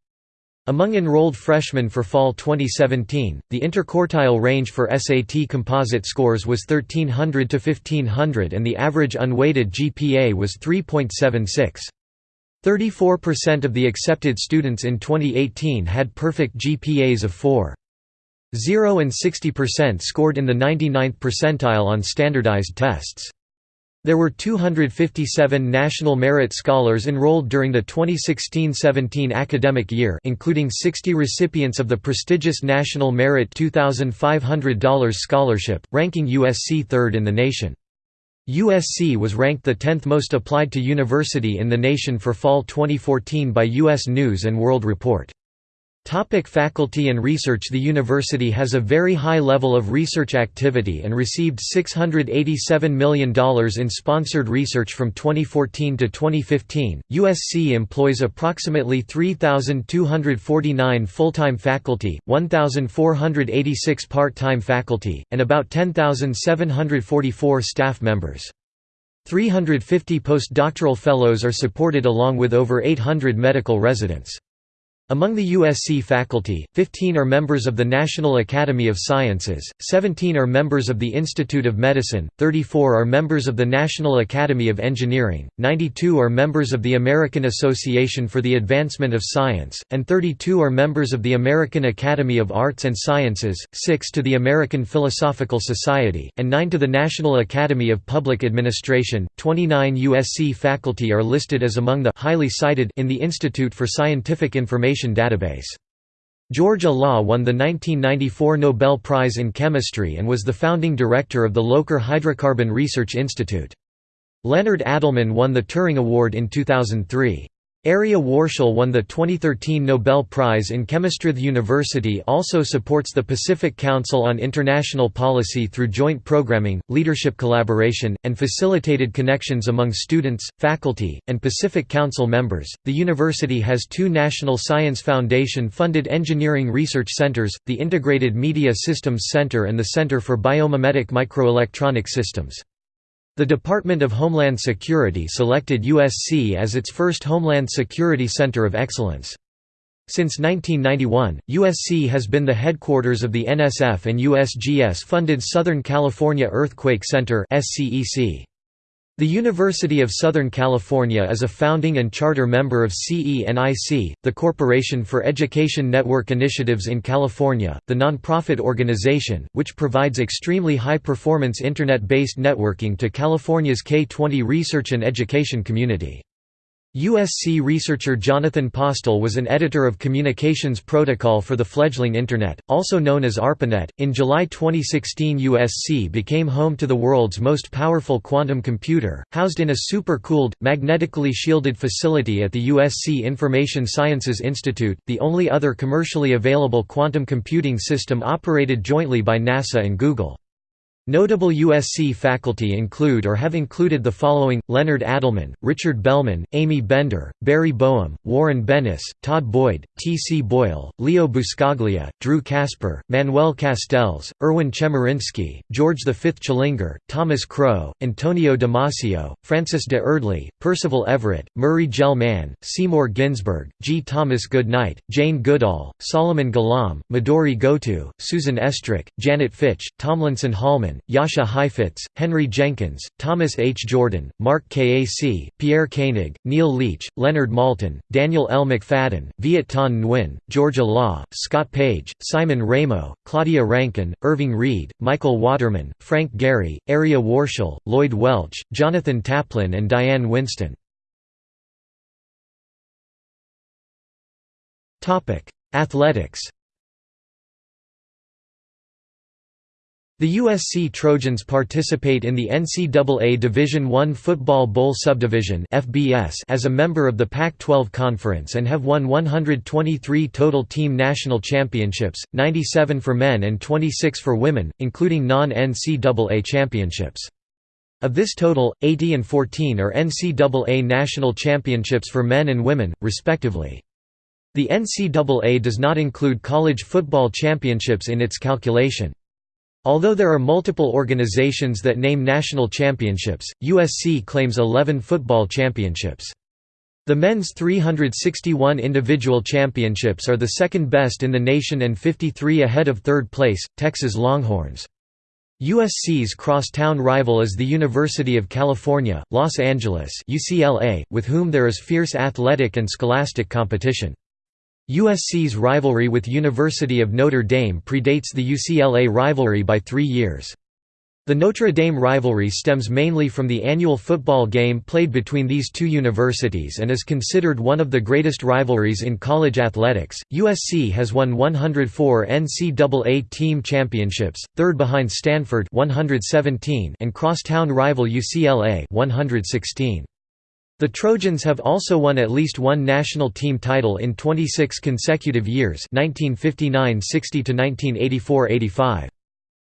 Speaker 1: Among enrolled freshmen for fall 2017, the interquartile range for SAT composite scores was 1300 to 1500 and the average unweighted GPA was 3.76. 34% of the accepted students in 2018 had perfect GPAs of 4. 0 and 60% scored in the 99th percentile on standardized tests. There were 257 National Merit Scholars enrolled during the 2016–17 academic year including 60 recipients of the prestigious National Merit $2,500 scholarship, ranking USC third in the nation. USC was ranked the 10th most applied to university in the nation for fall 2014 by U.S. News & World Report. Topic faculty and research The university has a very high level of research activity and received $687 million in sponsored research from 2014 to 2015. USC employs approximately 3,249 full-time faculty, 1,486 part-time faculty, and about 10,744 staff members. 350 postdoctoral fellows are supported along with over 800 medical residents. Among the USC faculty, 15 are members of the National Academy of Sciences, 17 are members of the Institute of Medicine, 34 are members of the National Academy of Engineering, 92 are members of the American Association for the Advancement of Science, and 32 are members of the American Academy of Arts and Sciences, 6 to the American Philosophical Society, and 9 to the National Academy of Public Administration. 29 USC faculty are listed as among the highly cited in the Institute for Scientific Information database. George Olah won the 1994 Nobel Prize in Chemistry and was the founding director of the Loker Hydrocarbon Research Institute. Leonard Adleman won the Turing Award in 2003. Arieh Warshel won the 2013 Nobel Prize in Chemistry. The university also supports the Pacific Council on International Policy through joint programming, leadership collaboration, and facilitated connections among students, faculty, and Pacific Council members. The university has two National Science Foundation funded engineering research centers the Integrated Media Systems Center and the Center for Biomimetic Microelectronic Systems. The Department of Homeland Security selected USC as its first Homeland Security Center of Excellence. Since 1991, USC has been the headquarters of the NSF and USGS-funded Southern California Earthquake Center SCEC. The University of Southern California is a founding and charter member of CENIC, the Corporation for Education Network Initiatives in California, the nonprofit organization, which provides extremely high-performance Internet-based networking to California's K-20 research and education community. USC researcher Jonathan Postel was an editor of Communications Protocol for the fledgling Internet, also known as ARPANET. In July 2016, USC became home to the world's most powerful quantum computer, housed in a super cooled, magnetically shielded facility at the USC Information Sciences Institute, the only other commercially available quantum computing system operated jointly by NASA and Google. Notable USC faculty include or have included the following, Leonard Adleman, Richard Bellman, Amy Bender, Barry Boehm, Warren Bennis, Todd Boyd, T. C. Boyle, Leo Buscaglia, Drew Casper, Manuel Castells, Erwin Chemerinsky, George V. Chilingar, Thomas Crow, Antonio Damasio, Francis de Erdely, Percival Everett, Murray Gell-Mann, Seymour Ginsburg, G. Thomas Goodnight, Jane Goodall, Solomon Golomb, Midori Goto, Susan Estrich, Janet Fitch, Tomlinson Holman, Jascha Heifetz, Henry Jenkins, Thomas H. Jordan, Mark Kac, Pierre Koenig, Neil Leach, Leonard Maltin, Daniel L. McFadden, Viet Thanh Nguyen, George Olah, Scott Page, Simon Ramo, Claudia Rankine, Irving Reed, Michael Waterman, Frank Gehry, Arieh Warshel, Lloyd Welch, Jonathan Taplin and Diane Winston. Athletics The USC Trojans participate in the NCAA Division I Football Bowl Subdivision as a member of the Pac-12 Conference and have won 123 total team national championships, 97 for men and 26 for women, including non-NCAA championships. Of this total, 80 and 14 are NCAA national championships for men and women, respectively. The NCAA does not include college football championships in its calculation. Although there are multiple organizations that name national championships, USC claims 11 football championships. The men's 361 individual championships are the second best in the nation and 53 ahead of third place, Texas Longhorns. USC's crosstown rival is the University of California, Los Angeles UCLA, with whom there is fierce athletic and scholastic competition. USC's rivalry with University of Notre Dame predates the UCLA rivalry by three years. The Notre Dame rivalry stems mainly from the annual football game played between these two universities and is considered one of the greatest rivalries in college athletics. USC has won 104 NCAA team championships, third behind Stanford 117 and crosstown rival UCLA 116. The Trojans have also won at least one national team title in 26 consecutive years 1959–60 to 1984–85.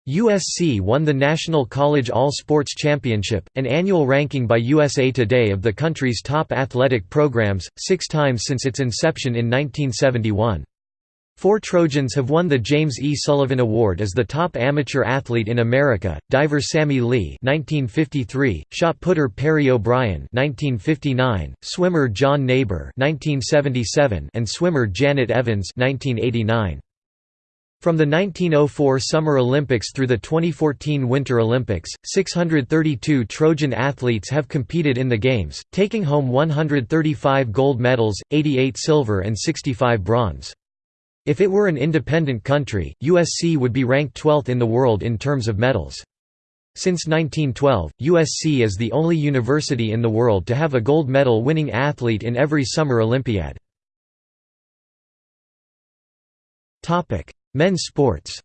Speaker 1: USC won the National College All-Sports Championship, an annual ranking by USA Today of the country's top athletic programs, six times since its inception in 1971. Four Trojans have won the James E. Sullivan Award as the top amateur athlete in America: diver Sammy Lee (1953), shot putter Perry O'Brien (1959), swimmer John Naber (1977), and swimmer Janet Evans (1989). From the 1904 Summer Olympics through the 2014 Winter Olympics, 632 Trojan athletes have competed in the Games, taking home 135 gold medals, 88 silver and 65 bronze. If it were an independent country, USC would be ranked 12th in the world in terms of medals. Since 1912, USC is the only university in the world to have a gold medal winning athlete in every Summer Olympiad. Men's sports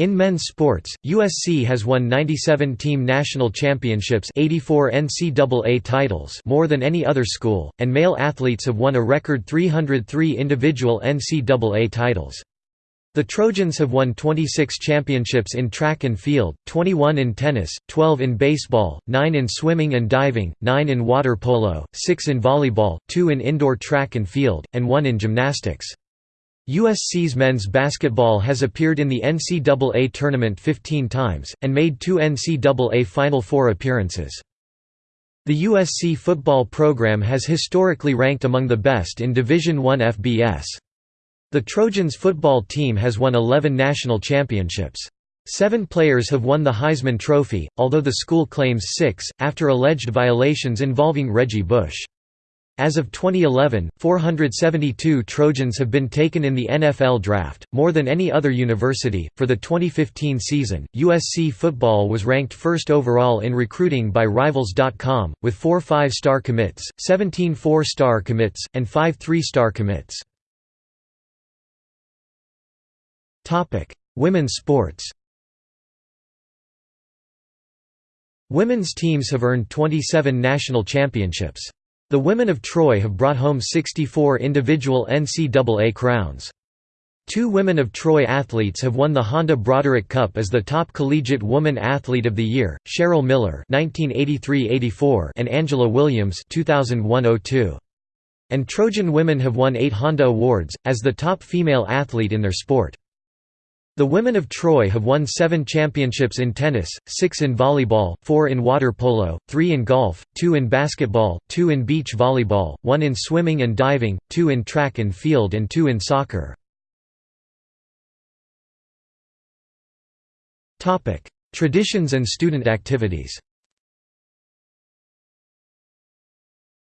Speaker 1: In men's sports, USC has won 97 team national championships 84 NCAA titles more than any other school, and male athletes have won a record 303 individual NCAA titles. The Trojans have won 26 championships in track and field, 21 in tennis, 12 in baseball, 9 in swimming and diving, 9 in water polo, 6 in volleyball, 2 in indoor track and field, and 1 in gymnastics. USC's men's basketball has appeared in the NCAA tournament 15 times, and made two NCAA Final Four appearances. The USC football program has historically ranked among the best in Division I FBS. The Trojans football team has won 11 national championships. Seven players have won the Heisman Trophy, although the school claims six, after alleged violations involving Reggie Bush. As of 2011, 472 Trojans have been taken in the NFL draft, more than any other university. For the 2015 season, USC football was ranked first overall in recruiting by Rivals.com, with four five star commits, 17 four star commits, and five three star commits. Women's sports Women's teams have earned 27 national championships. The women of Troy have brought home 64 individual NCAA crowns. Two women of Troy athletes have won the Honda Broderick Cup as the top collegiate woman athlete of the year, Cheryl Miller (1983–84) and Angela Williams (2001–02). And Trojan women have won eight Honda Awards as the top female athlete in their sport. The women of Troy have won seven championships in tennis, six in volleyball, four in water polo, three in golf, two in basketball, two in beach volleyball, one in swimming and diving, two in track and field and two in soccer. Traditions and student activities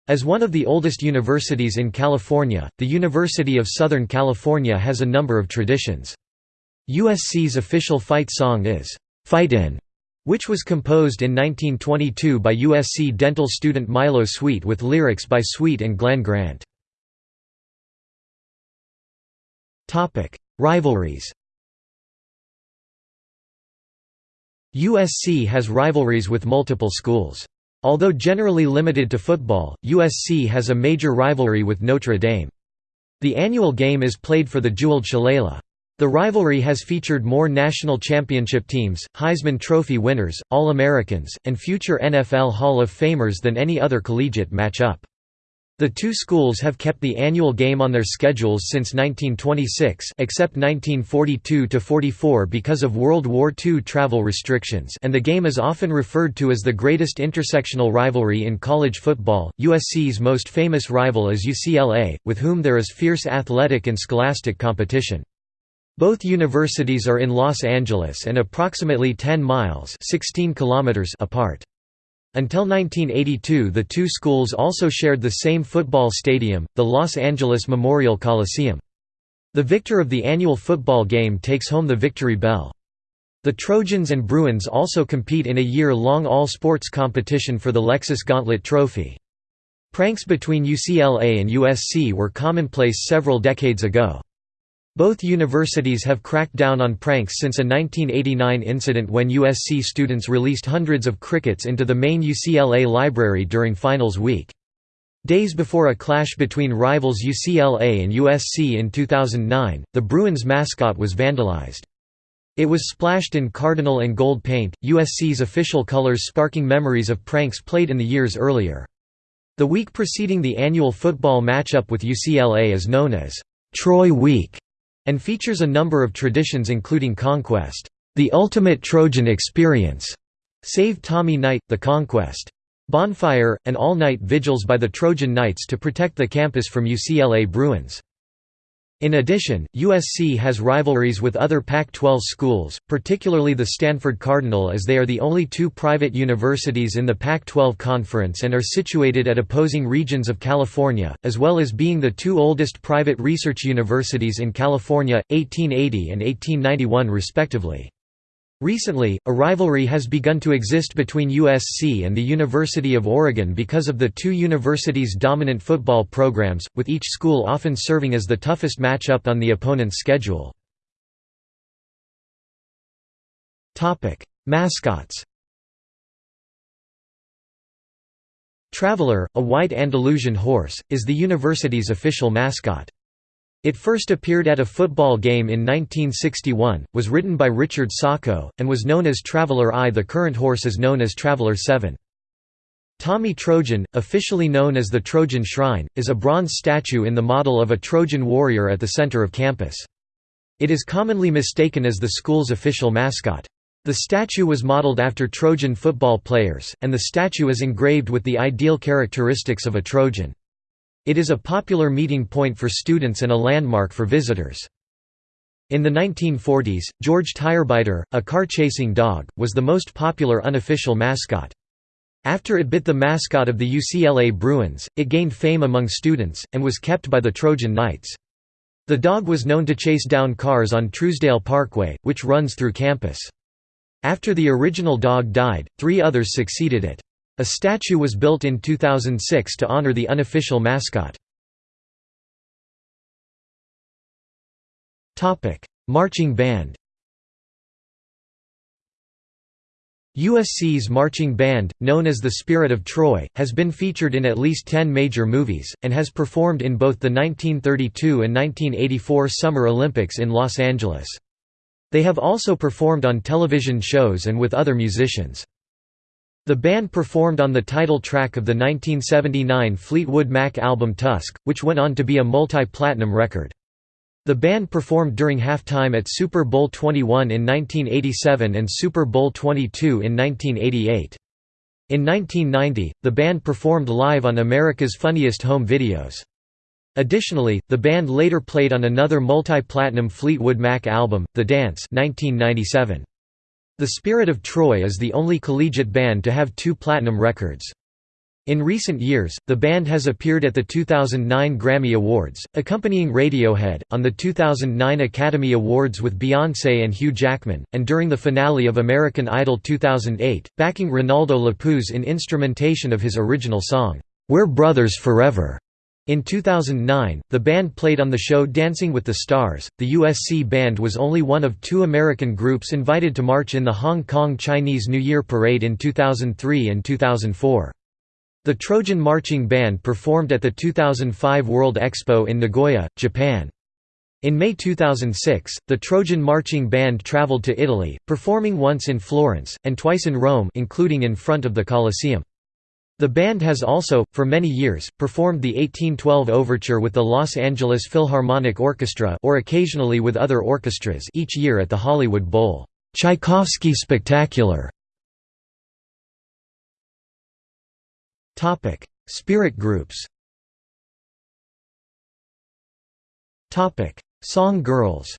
Speaker 1: As one of the oldest universities in California, the University of Southern California has a number of traditions. USC's official fight song is, "'Fightin'", which was composed in 1922 by USC dental student Milo Sweet with lyrics by Sweet and Glenn Grant. Rivalries USC has rivalries with multiple schools. Although generally limited to football, USC has a major rivalry with Notre Dame. The annual game is played for the jeweled shillelagh. The rivalry has featured more national championship teams, Heisman Trophy winners, All-Americans, and future NFL Hall of Famers than any other collegiate matchup. The two schools have kept the annual game on their schedules since 1926 except 1942–44 because of World War II travel restrictions and the game is often referred to as the greatest intersectional rivalry in college football. USC's most famous rival is UCLA, with whom there is fierce athletic and scholastic competition. Both universities are in Los Angeles and approximately 10 miles 16 kilometers apart. Until 1982 the two schools also shared the same football stadium, the Los Angeles Memorial Coliseum. The victor of the annual football game takes home the Victory Bell. The Trojans and Bruins also compete in a year-long all-sports competition for the Lexus Gauntlet Trophy. Pranks between UCLA and USC were commonplace several decades ago. Both universities have cracked down on pranks since a 1989 incident when USC students released hundreds of crickets into the main UCLA library during finals week. Days before a clash between rivals UCLA and USC in 2009, the Bruins mascot was vandalized. It was splashed in cardinal and gold paint, USC's official colors sparking memories of pranks played in the years earlier. The week preceding the annual football matchup with UCLA is known as Troy Week and features a number of traditions including Conquest, the ultimate Trojan experience, Save Tommy Night, the Conquest, Bonfire, and all-night vigils by the Trojan Knights to protect the campus from UCLA Bruins. In addition, USC has rivalries with other Pac-12 schools, particularly the Stanford Cardinal as they are the only two private universities in the Pac-12 conference and are situated at opposing regions of California, as well as being the two oldest private research universities in California, 1880 and 1891 respectively. Recently, a rivalry has begun to exist between USC and the University of Oregon because of the two universities' dominant football programs, with each school often serving as the toughest matchup on the opponent's schedule. Mascots Traveler, a white Andalusian horse, is the university's official mascot. It first appeared at a football game in 1961, was written by Richard Saukko, and was known as Traveler I. The current horse is known as Traveler 7. Tommy Trojan, officially known as the Trojan Shrine, is a bronze statue in the model of a Trojan warrior at the center of campus. It is commonly mistaken as the school's official mascot. The statue was modeled after Trojan football players, and the statue is engraved with the ideal characteristics of a Trojan. It is a popular meeting point for students and a landmark for visitors. In the 1940s, George Tirebiter, a car-chasing dog, was the most popular unofficial mascot. After it bit the mascot of the UCLA Bruins, it gained fame among students, and was kept by the Trojan Knights. The dog was known to chase down cars on Trousdale Parkway, which runs through campus. After the original dog died, three others succeeded it. A statue was built in 2006 to honor the unofficial mascot. Marching band USC's marching band, known as the Spirit of Troy, has been featured in at least 10 major movies, and has performed in both the 1932 and 1984 Summer Olympics in Los Angeles. They have also performed on television shows and with other musicians. The band performed on the title track of the 1979 Fleetwood Mac album Tusk, which went on to be a multi-platinum record. The band performed during halftime at Super Bowl 21 in 1987 and Super Bowl 22 in 1988. In 1990, the band performed live on America's Funniest Home Videos. Additionally, the band later played on another multi-platinum Fleetwood Mac album, The Dance 1997. The Spirit of Troy is the only collegiate band to have two platinum records. In recent years, the band has appeared at the 2009 Grammy Awards, accompanying Radiohead, on the 2009 Academy Awards with Beyoncé and Hugh Jackman, and during the finale of American Idol 2008, backing Renaldo Lapuz in instrumentation of his original song, "'We're Brothers Forever'". In 2009, the band played on the show Dancing with the Stars. The USC band was only one of two American groups invited to march in the Hong Kong Chinese New Year Parade in 2003 and 2004. The Trojan Marching Band performed at the 2005 World Expo in Nagoya, Japan. In May 2006, the Trojan Marching Band traveled to Italy, performing once in Florence, and twice in Rome including in front of the Colosseum. The band has also, for many years, performed the 1812 Overture with the Los Angeles Philharmonic Orchestra or occasionally with other orchestras each year at the Hollywood Bowl. Tchaikovsky Spectacular. Spirit groups. Song girls.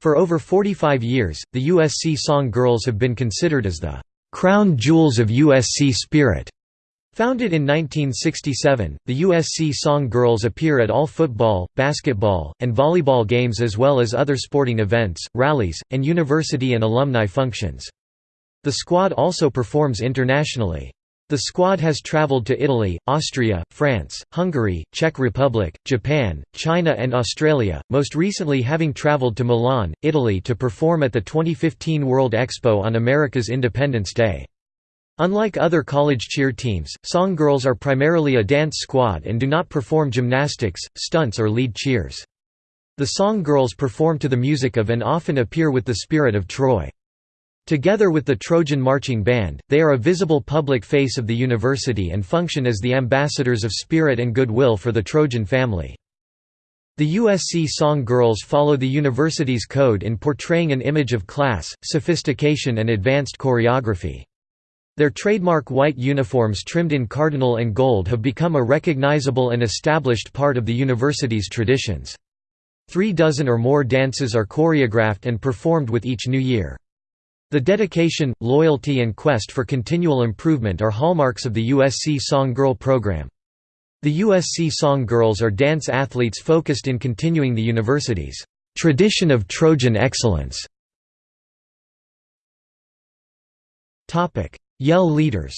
Speaker 1: For over 45 years, the USC Song Girls have been considered as the "'crown jewels of USC spirit' Founded in 1967, the USC Song Girls appear at all football, basketball, and volleyball games as well as other sporting events, rallies, and university and alumni functions. The squad also performs internationally. The squad has traveled to Italy, Austria, France, Hungary, Czech Republic, Japan, China and Australia, most recently having traveled to Milan, Italy to perform at the 2015 World Expo on America's Independence Day. Unlike other college cheer teams, Song Girls are primarily a dance squad and do not perform gymnastics, stunts or lead cheers. The Song Girls perform to the music of and often appear with the Spirit of Troy. Together with the Trojan Marching Band, they are a visible public face of the university and function as the ambassadors of spirit and goodwill for the Trojan family. The USC Song Girls follow the university's code in portraying an image of class, sophistication and advanced choreography. Their trademark white uniforms trimmed in cardinal and gold have become a recognizable and established part of the university's traditions. Three dozen or more dances are choreographed and performed with each new year. The dedication, loyalty and quest for continual improvement are hallmarks of the USC Song Girl program. The USC Song Girls are dance athletes focused in continuing the university's tradition of Trojan excellence. Yell leaders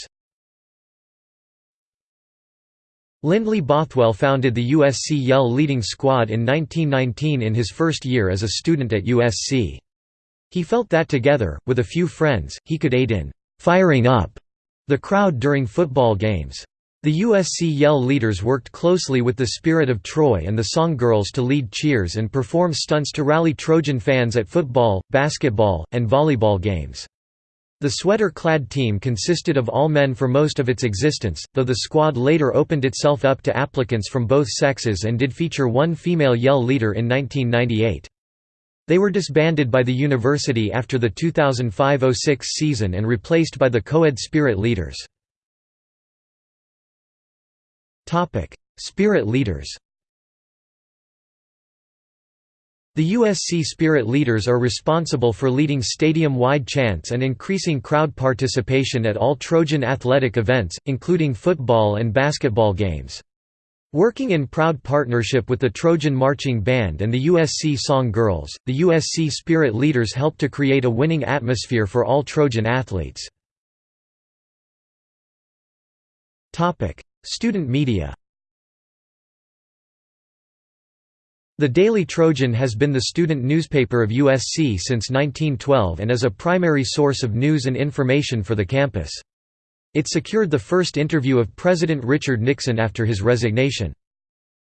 Speaker 1: Lindley Bothwell founded the USC Yell leading squad in 1919 in his first year as a student at USC. He felt that together, with a few friends, he could aid in «firing up» the crowd during football games. The USC Yell leaders worked closely with the Spirit of Troy and the Song Girls to lead cheers and perform stunts to rally Trojan fans at football, basketball, and volleyball games. The sweater-clad team consisted of all men for most of its existence, though the squad later opened itself up to applicants from both sexes and did feature one female Yell leader in 1998. They were disbanded by the university after the 2005–06 season and replaced by the co-ed Spirit Leaders. Spirit Leaders The USC Spirit Leaders are responsible for leading stadium-wide chants and increasing crowd participation at all Trojan athletic events, including football and basketball games. Working in proud partnership with the Trojan Marching Band and the USC Song Girls, the USC Spirit Leaders helped to create a winning atmosphere for all Trojan athletes. Student media The Daily Trojan has been the student newspaper of USC since 1912 and is a primary source of news and information for the campus. It secured the first interview of President Richard Nixon after his resignation.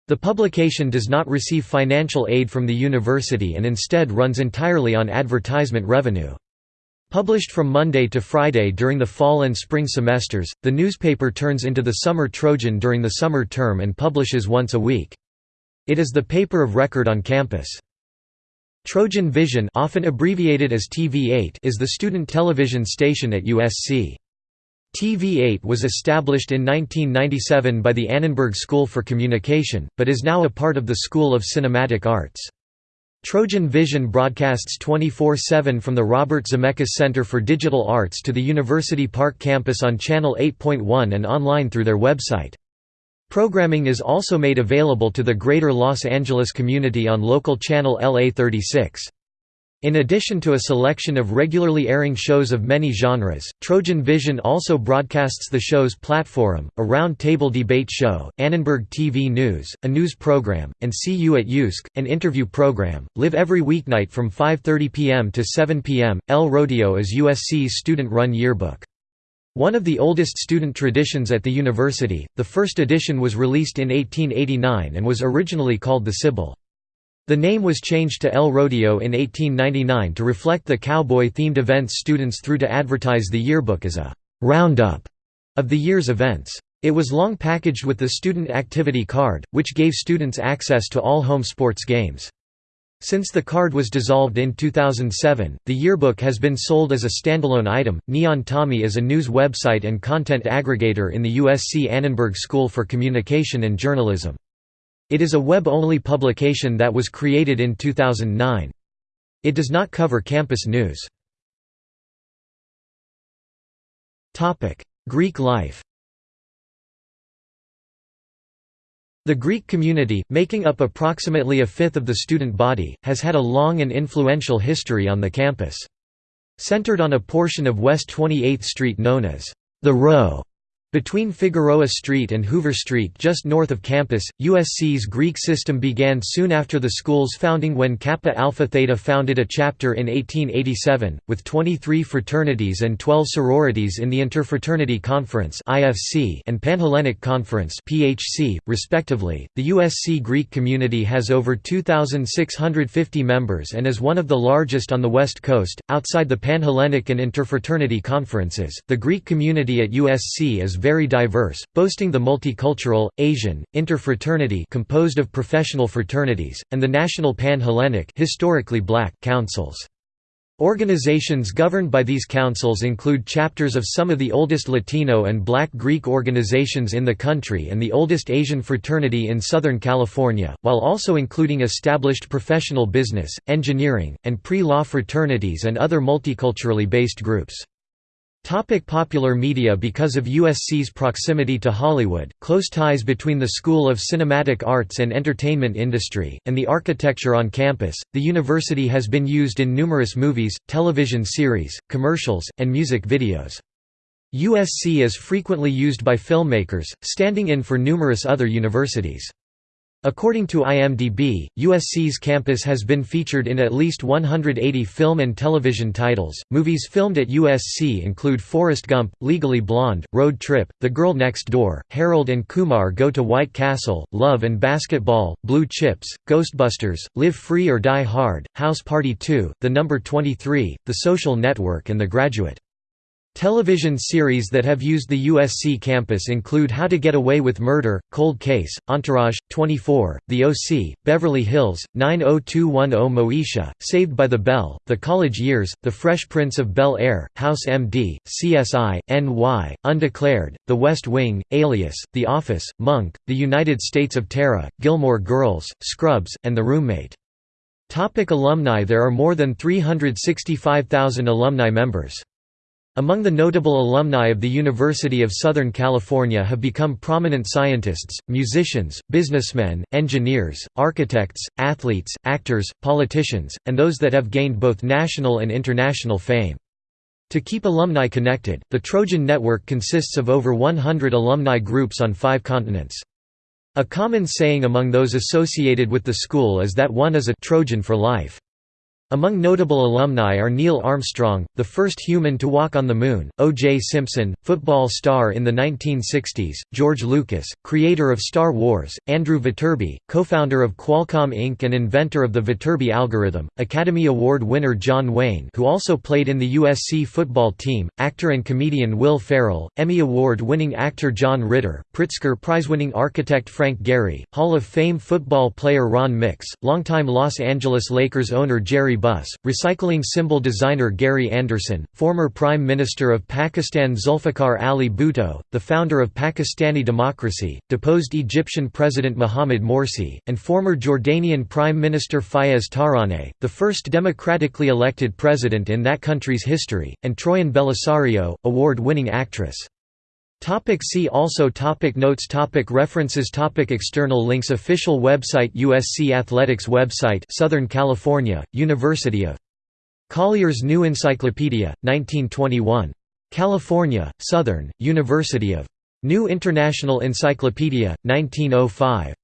Speaker 1: The publication does not receive financial aid from the university and instead runs entirely on advertisement revenue. Published from Monday to Friday during the fall and spring semesters, the newspaper turns into the Summer Trojan during the summer term and publishes once a week. It is the paper of record on campus. Trojan Vision often abbreviated as TV8 is the student television station at USC. TV8 was established in 1997 by the Annenberg School for Communication, but is now a part of the School of Cinematic Arts. Trojan Vision broadcasts 24-7 from the Robert Zemeckis Center for Digital Arts to the University Park campus on Channel 8.1 and online through their website. Programming is also made available to the Greater Los Angeles community on local channel LA 36. In addition to a selection of regularly airing shows of many genres, Trojan Vision also broadcasts the show's Platform, a round-table debate show, Annenberg TV News, a news program, and See You at USC, an interview program. Live every weeknight from 5.30 p.m. to 7 p.m. El Rodeo is USC's student-run yearbook. One of the oldest student traditions at the university, the first edition was released in 1889 and was originally called the Sibyl. The name was changed to El Rodeo in 1899 to reflect the cowboy-themed events students threw to advertise the yearbook as a roundup of the year's events. It was long packaged with the Student Activity Card, which gave students access to all home sports games. Since the card was dissolved in 2007, the yearbook has been sold as a standalone item. Neon Tommy is a news website and content aggregator in the USC Annenberg School for Communication and Journalism. It is a web-only publication that was created in 2009. It does not cover campus news. Greek life The Greek community, making up approximately a fifth of the student body, has had a long and influential history on the campus. Centered on a portion of West 28th Street known as the Row, between Figueroa Street and Hoover Street just north of campus, USC's Greek system began soon after the school's founding when Kappa Alpha Theta founded a chapter in 1887, with 23 fraternities and 12 sororities in the Interfraternity Conference and Panhellenic Conference respectively. The USC Greek community has over 2,650 members and is one of the largest on the West Coast. Outside the Panhellenic and Interfraternity Conferences, the Greek community at USC is very diverse, boasting the multicultural, Asian, interfraternity composed of professional fraternities, and the National Pan-Hellenic historically black councils. Organizations governed by these councils include chapters of some of the oldest Latino and Black Greek organizations in the country and the oldest Asian fraternity in Southern California, while also including established professional business, engineering, and pre-law fraternities and other multiculturally based groups. Topic popular media Because of USC's proximity to Hollywood, close ties between the School of Cinematic Arts and Entertainment industry, and the architecture on campus, the university has been used in numerous movies, television series, commercials, and music videos. USC is frequently used by filmmakers, standing in for numerous other universities. According to IMDb, USC's campus has been featured in at least 180 film and television titles. Movies filmed at USC include Forrest Gump, Legally Blonde, Road Trip, The Girl Next Door, Harold and Kumar Go to White Castle, Love and Basketball, Blue Chips, Ghostbusters, Live Free or Die Hard, House Party 2, The Number 23, The Social Network and The Graduate. Television series that have used the USC campus include How to Get Away with Murder, Cold Case, Entourage, 24, The OC, Beverly Hills, 90210 Moesha, Saved by the Bell, The College Years, The Fresh Prince of Bel-Air, House MD, CSI, NY, Undeclared, The West Wing, Alias, The Office, Monk, The United States of Tara, Gilmore Girls, Scrubs, and The Roommate. Topic alumni There are more than 365,000 alumni members. Among the notable alumni of the University of Southern California have become prominent scientists, musicians, businessmen, engineers, architects, athletes, actors, politicians, and those that have gained both national and international fame. To keep alumni connected, the Trojan Network consists of over 100 alumni groups on five continents. A common saying among those associated with the school is that one is a Trojan for life. Among notable alumni are Neil Armstrong, the first human to walk on the Moon, O.J. Simpson, football star in the 1960s, George Lucas, creator of Star Wars, Andrew Viterbi, co-founder of Qualcomm Inc. and inventor of the Viterbi algorithm, Academy Award winner John Wayne who also played in the USC football team, actor and comedian Will Ferrell, Emmy Award-winning actor John Ritter, Pritzker Prize-winning architect Frank Gehry, Hall of Fame football player Ron Mix, longtime Los Angeles Lakers owner Jerry Buss, recycling symbol designer Gary Anderson, former Prime Minister of Pakistan Zulfikar Ali Bhutto, the founder of Pakistani democracy, deposed Egyptian President Mohamed Morsi, and former Jordanian Prime Minister Fayez Tarawneh, the first democratically elected president in that country's history, and Troian Bellisario, award-winning actress. Topic see also topic Notes topic References topic External links Official website USC Athletics website Southern California, University of Collier's New Encyclopedia, 1921. California, Southern, University of New International Encyclopedia, 1905.